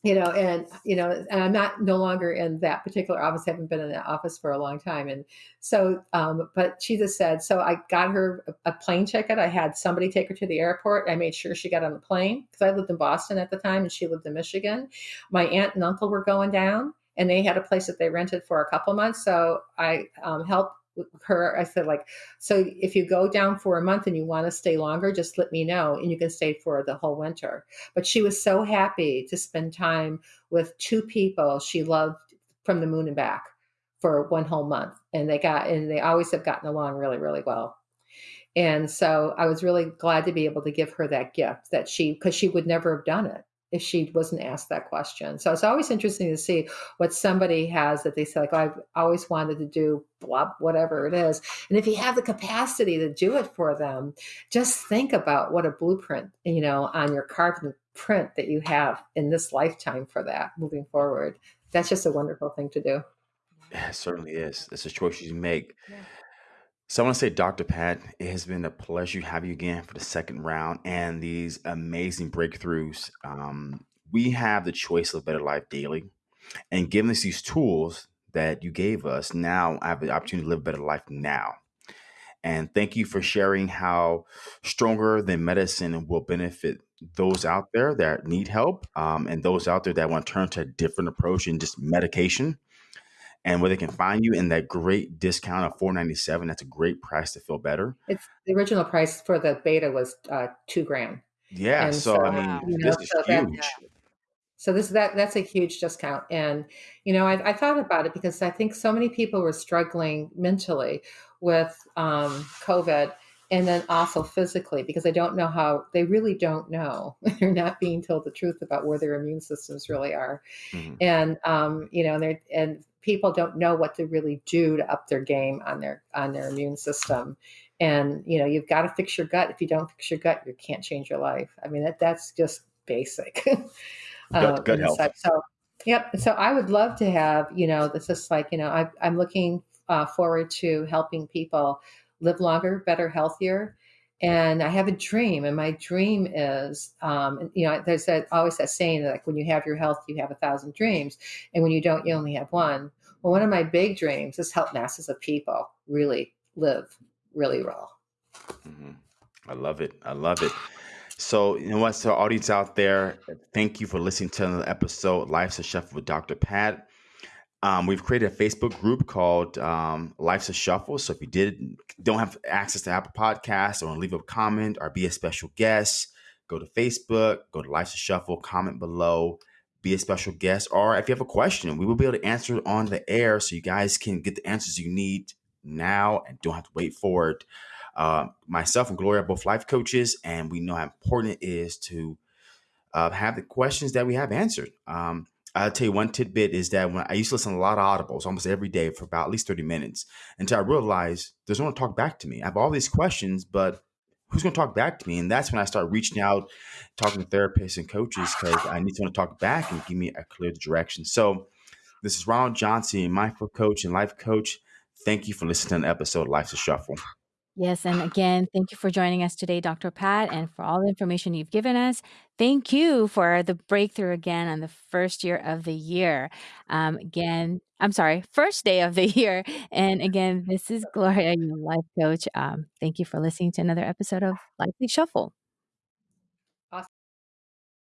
you know, and you know, and I'm not no longer in that particular office. I haven't been in that office for a long time, and so, um, but she just said, so I got her a, a plane ticket. I had somebody take her to the airport. I made sure she got on the plane because I lived in Boston at the time, and she lived in Michigan. My aunt and uncle were going down, and they had a place that they rented for a couple months. So I um, helped her i said like so if you go down for a month and you want to stay longer just let me know and you can stay for the whole winter. But she was so happy to spend time with two people she loved from the moon and back for one whole month and they got and they always have gotten along really really well. And so i was really glad to be able to give her that gift that she because she would never have done it if she wasn't asked that question. So it's always interesting to see what somebody has that they say, like, oh, I've always wanted to do blah, whatever it is. And if you have the capacity to do it for them, just think about what a blueprint, you know, on your carbon print that you have in this lifetime for that moving forward. That's just a wonderful thing to do. Yeah, it certainly is. It's a choice you make. Yeah. So I want to say, Dr. Pat, it has been a pleasure to have you again for the second round and these amazing breakthroughs. Um, we have the choice of a better life daily, and given us these tools that you gave us, now I have the opportunity to live a better life now. And thank you for sharing how stronger than medicine will benefit those out there that need help um, and those out there that want to turn to a different approach and just medication and where they can find you in that great discount of 497 that's a great price to feel better. It's the original price for the beta was uh, two grand. Yeah so, so, i mean you know, this is so huge. that, so this that that's a huge discount. And you know I, I, thought about it because i think so many people were struggling mentally with um, covid and then also physically because they don't know how they really don't know. They're not being told the truth about where their immune systems really are. Mm-hmm. and um, you know and, and people don't know what to really do to up their game on their on their immune system. And you know you've got to fix your gut. If you don't fix your gut you can't change your life. I mean that that's just basic. Gut, gut health. so yep. So i would love to have you know this is like you know I, i'm looking uh, forward to helping people live longer better healthier and I have a dream, and my dream is, um, you know, there's that, always that saying that like when you have your health, you have a thousand dreams, and when you don't, you only have one. Well, one of my big dreams is help masses of people really live really well. Mm-hmm. I love it. I love it. So, you know what? So, audience out there, thank you for listening to another episode, Life's a Chef with Dr. Pat. Um, we've created a Facebook group called um, Life's a Shuffle. So if you did don't have access to Apple Podcasts or leave a comment or be a special guest, go to Facebook, go to Life's a Shuffle, comment below, be a special guest, or if you have a question, we will be able to answer it on the air so you guys can get the answers you need now and don't have to wait for it. Uh, myself and Gloria are both life coaches, and we know how important it is to uh, have the questions that we have answered. Um, I'll tell you one tidbit is that when I used to listen to a lot of audibles almost every day for about at least 30 minutes until I realized there's no one to talk back to me. I have all these questions, but who's going to talk back to me? And that's when I start reaching out, talking to therapists and coaches because I need someone to talk back and give me a clear direction. So this is Ronald Johnson, mindful coach and life coach. Thank you for listening to an episode of Life's a Shuffle. Yes. And again, thank you for joining us today, Dr. Pat, and for all the information you've given us. Thank you for the breakthrough again on the first year of the year. Um, again, I'm sorry, first day of the year. And again, this is Gloria, your life coach. Um, thank you for listening to another episode of Lifely Shuffle.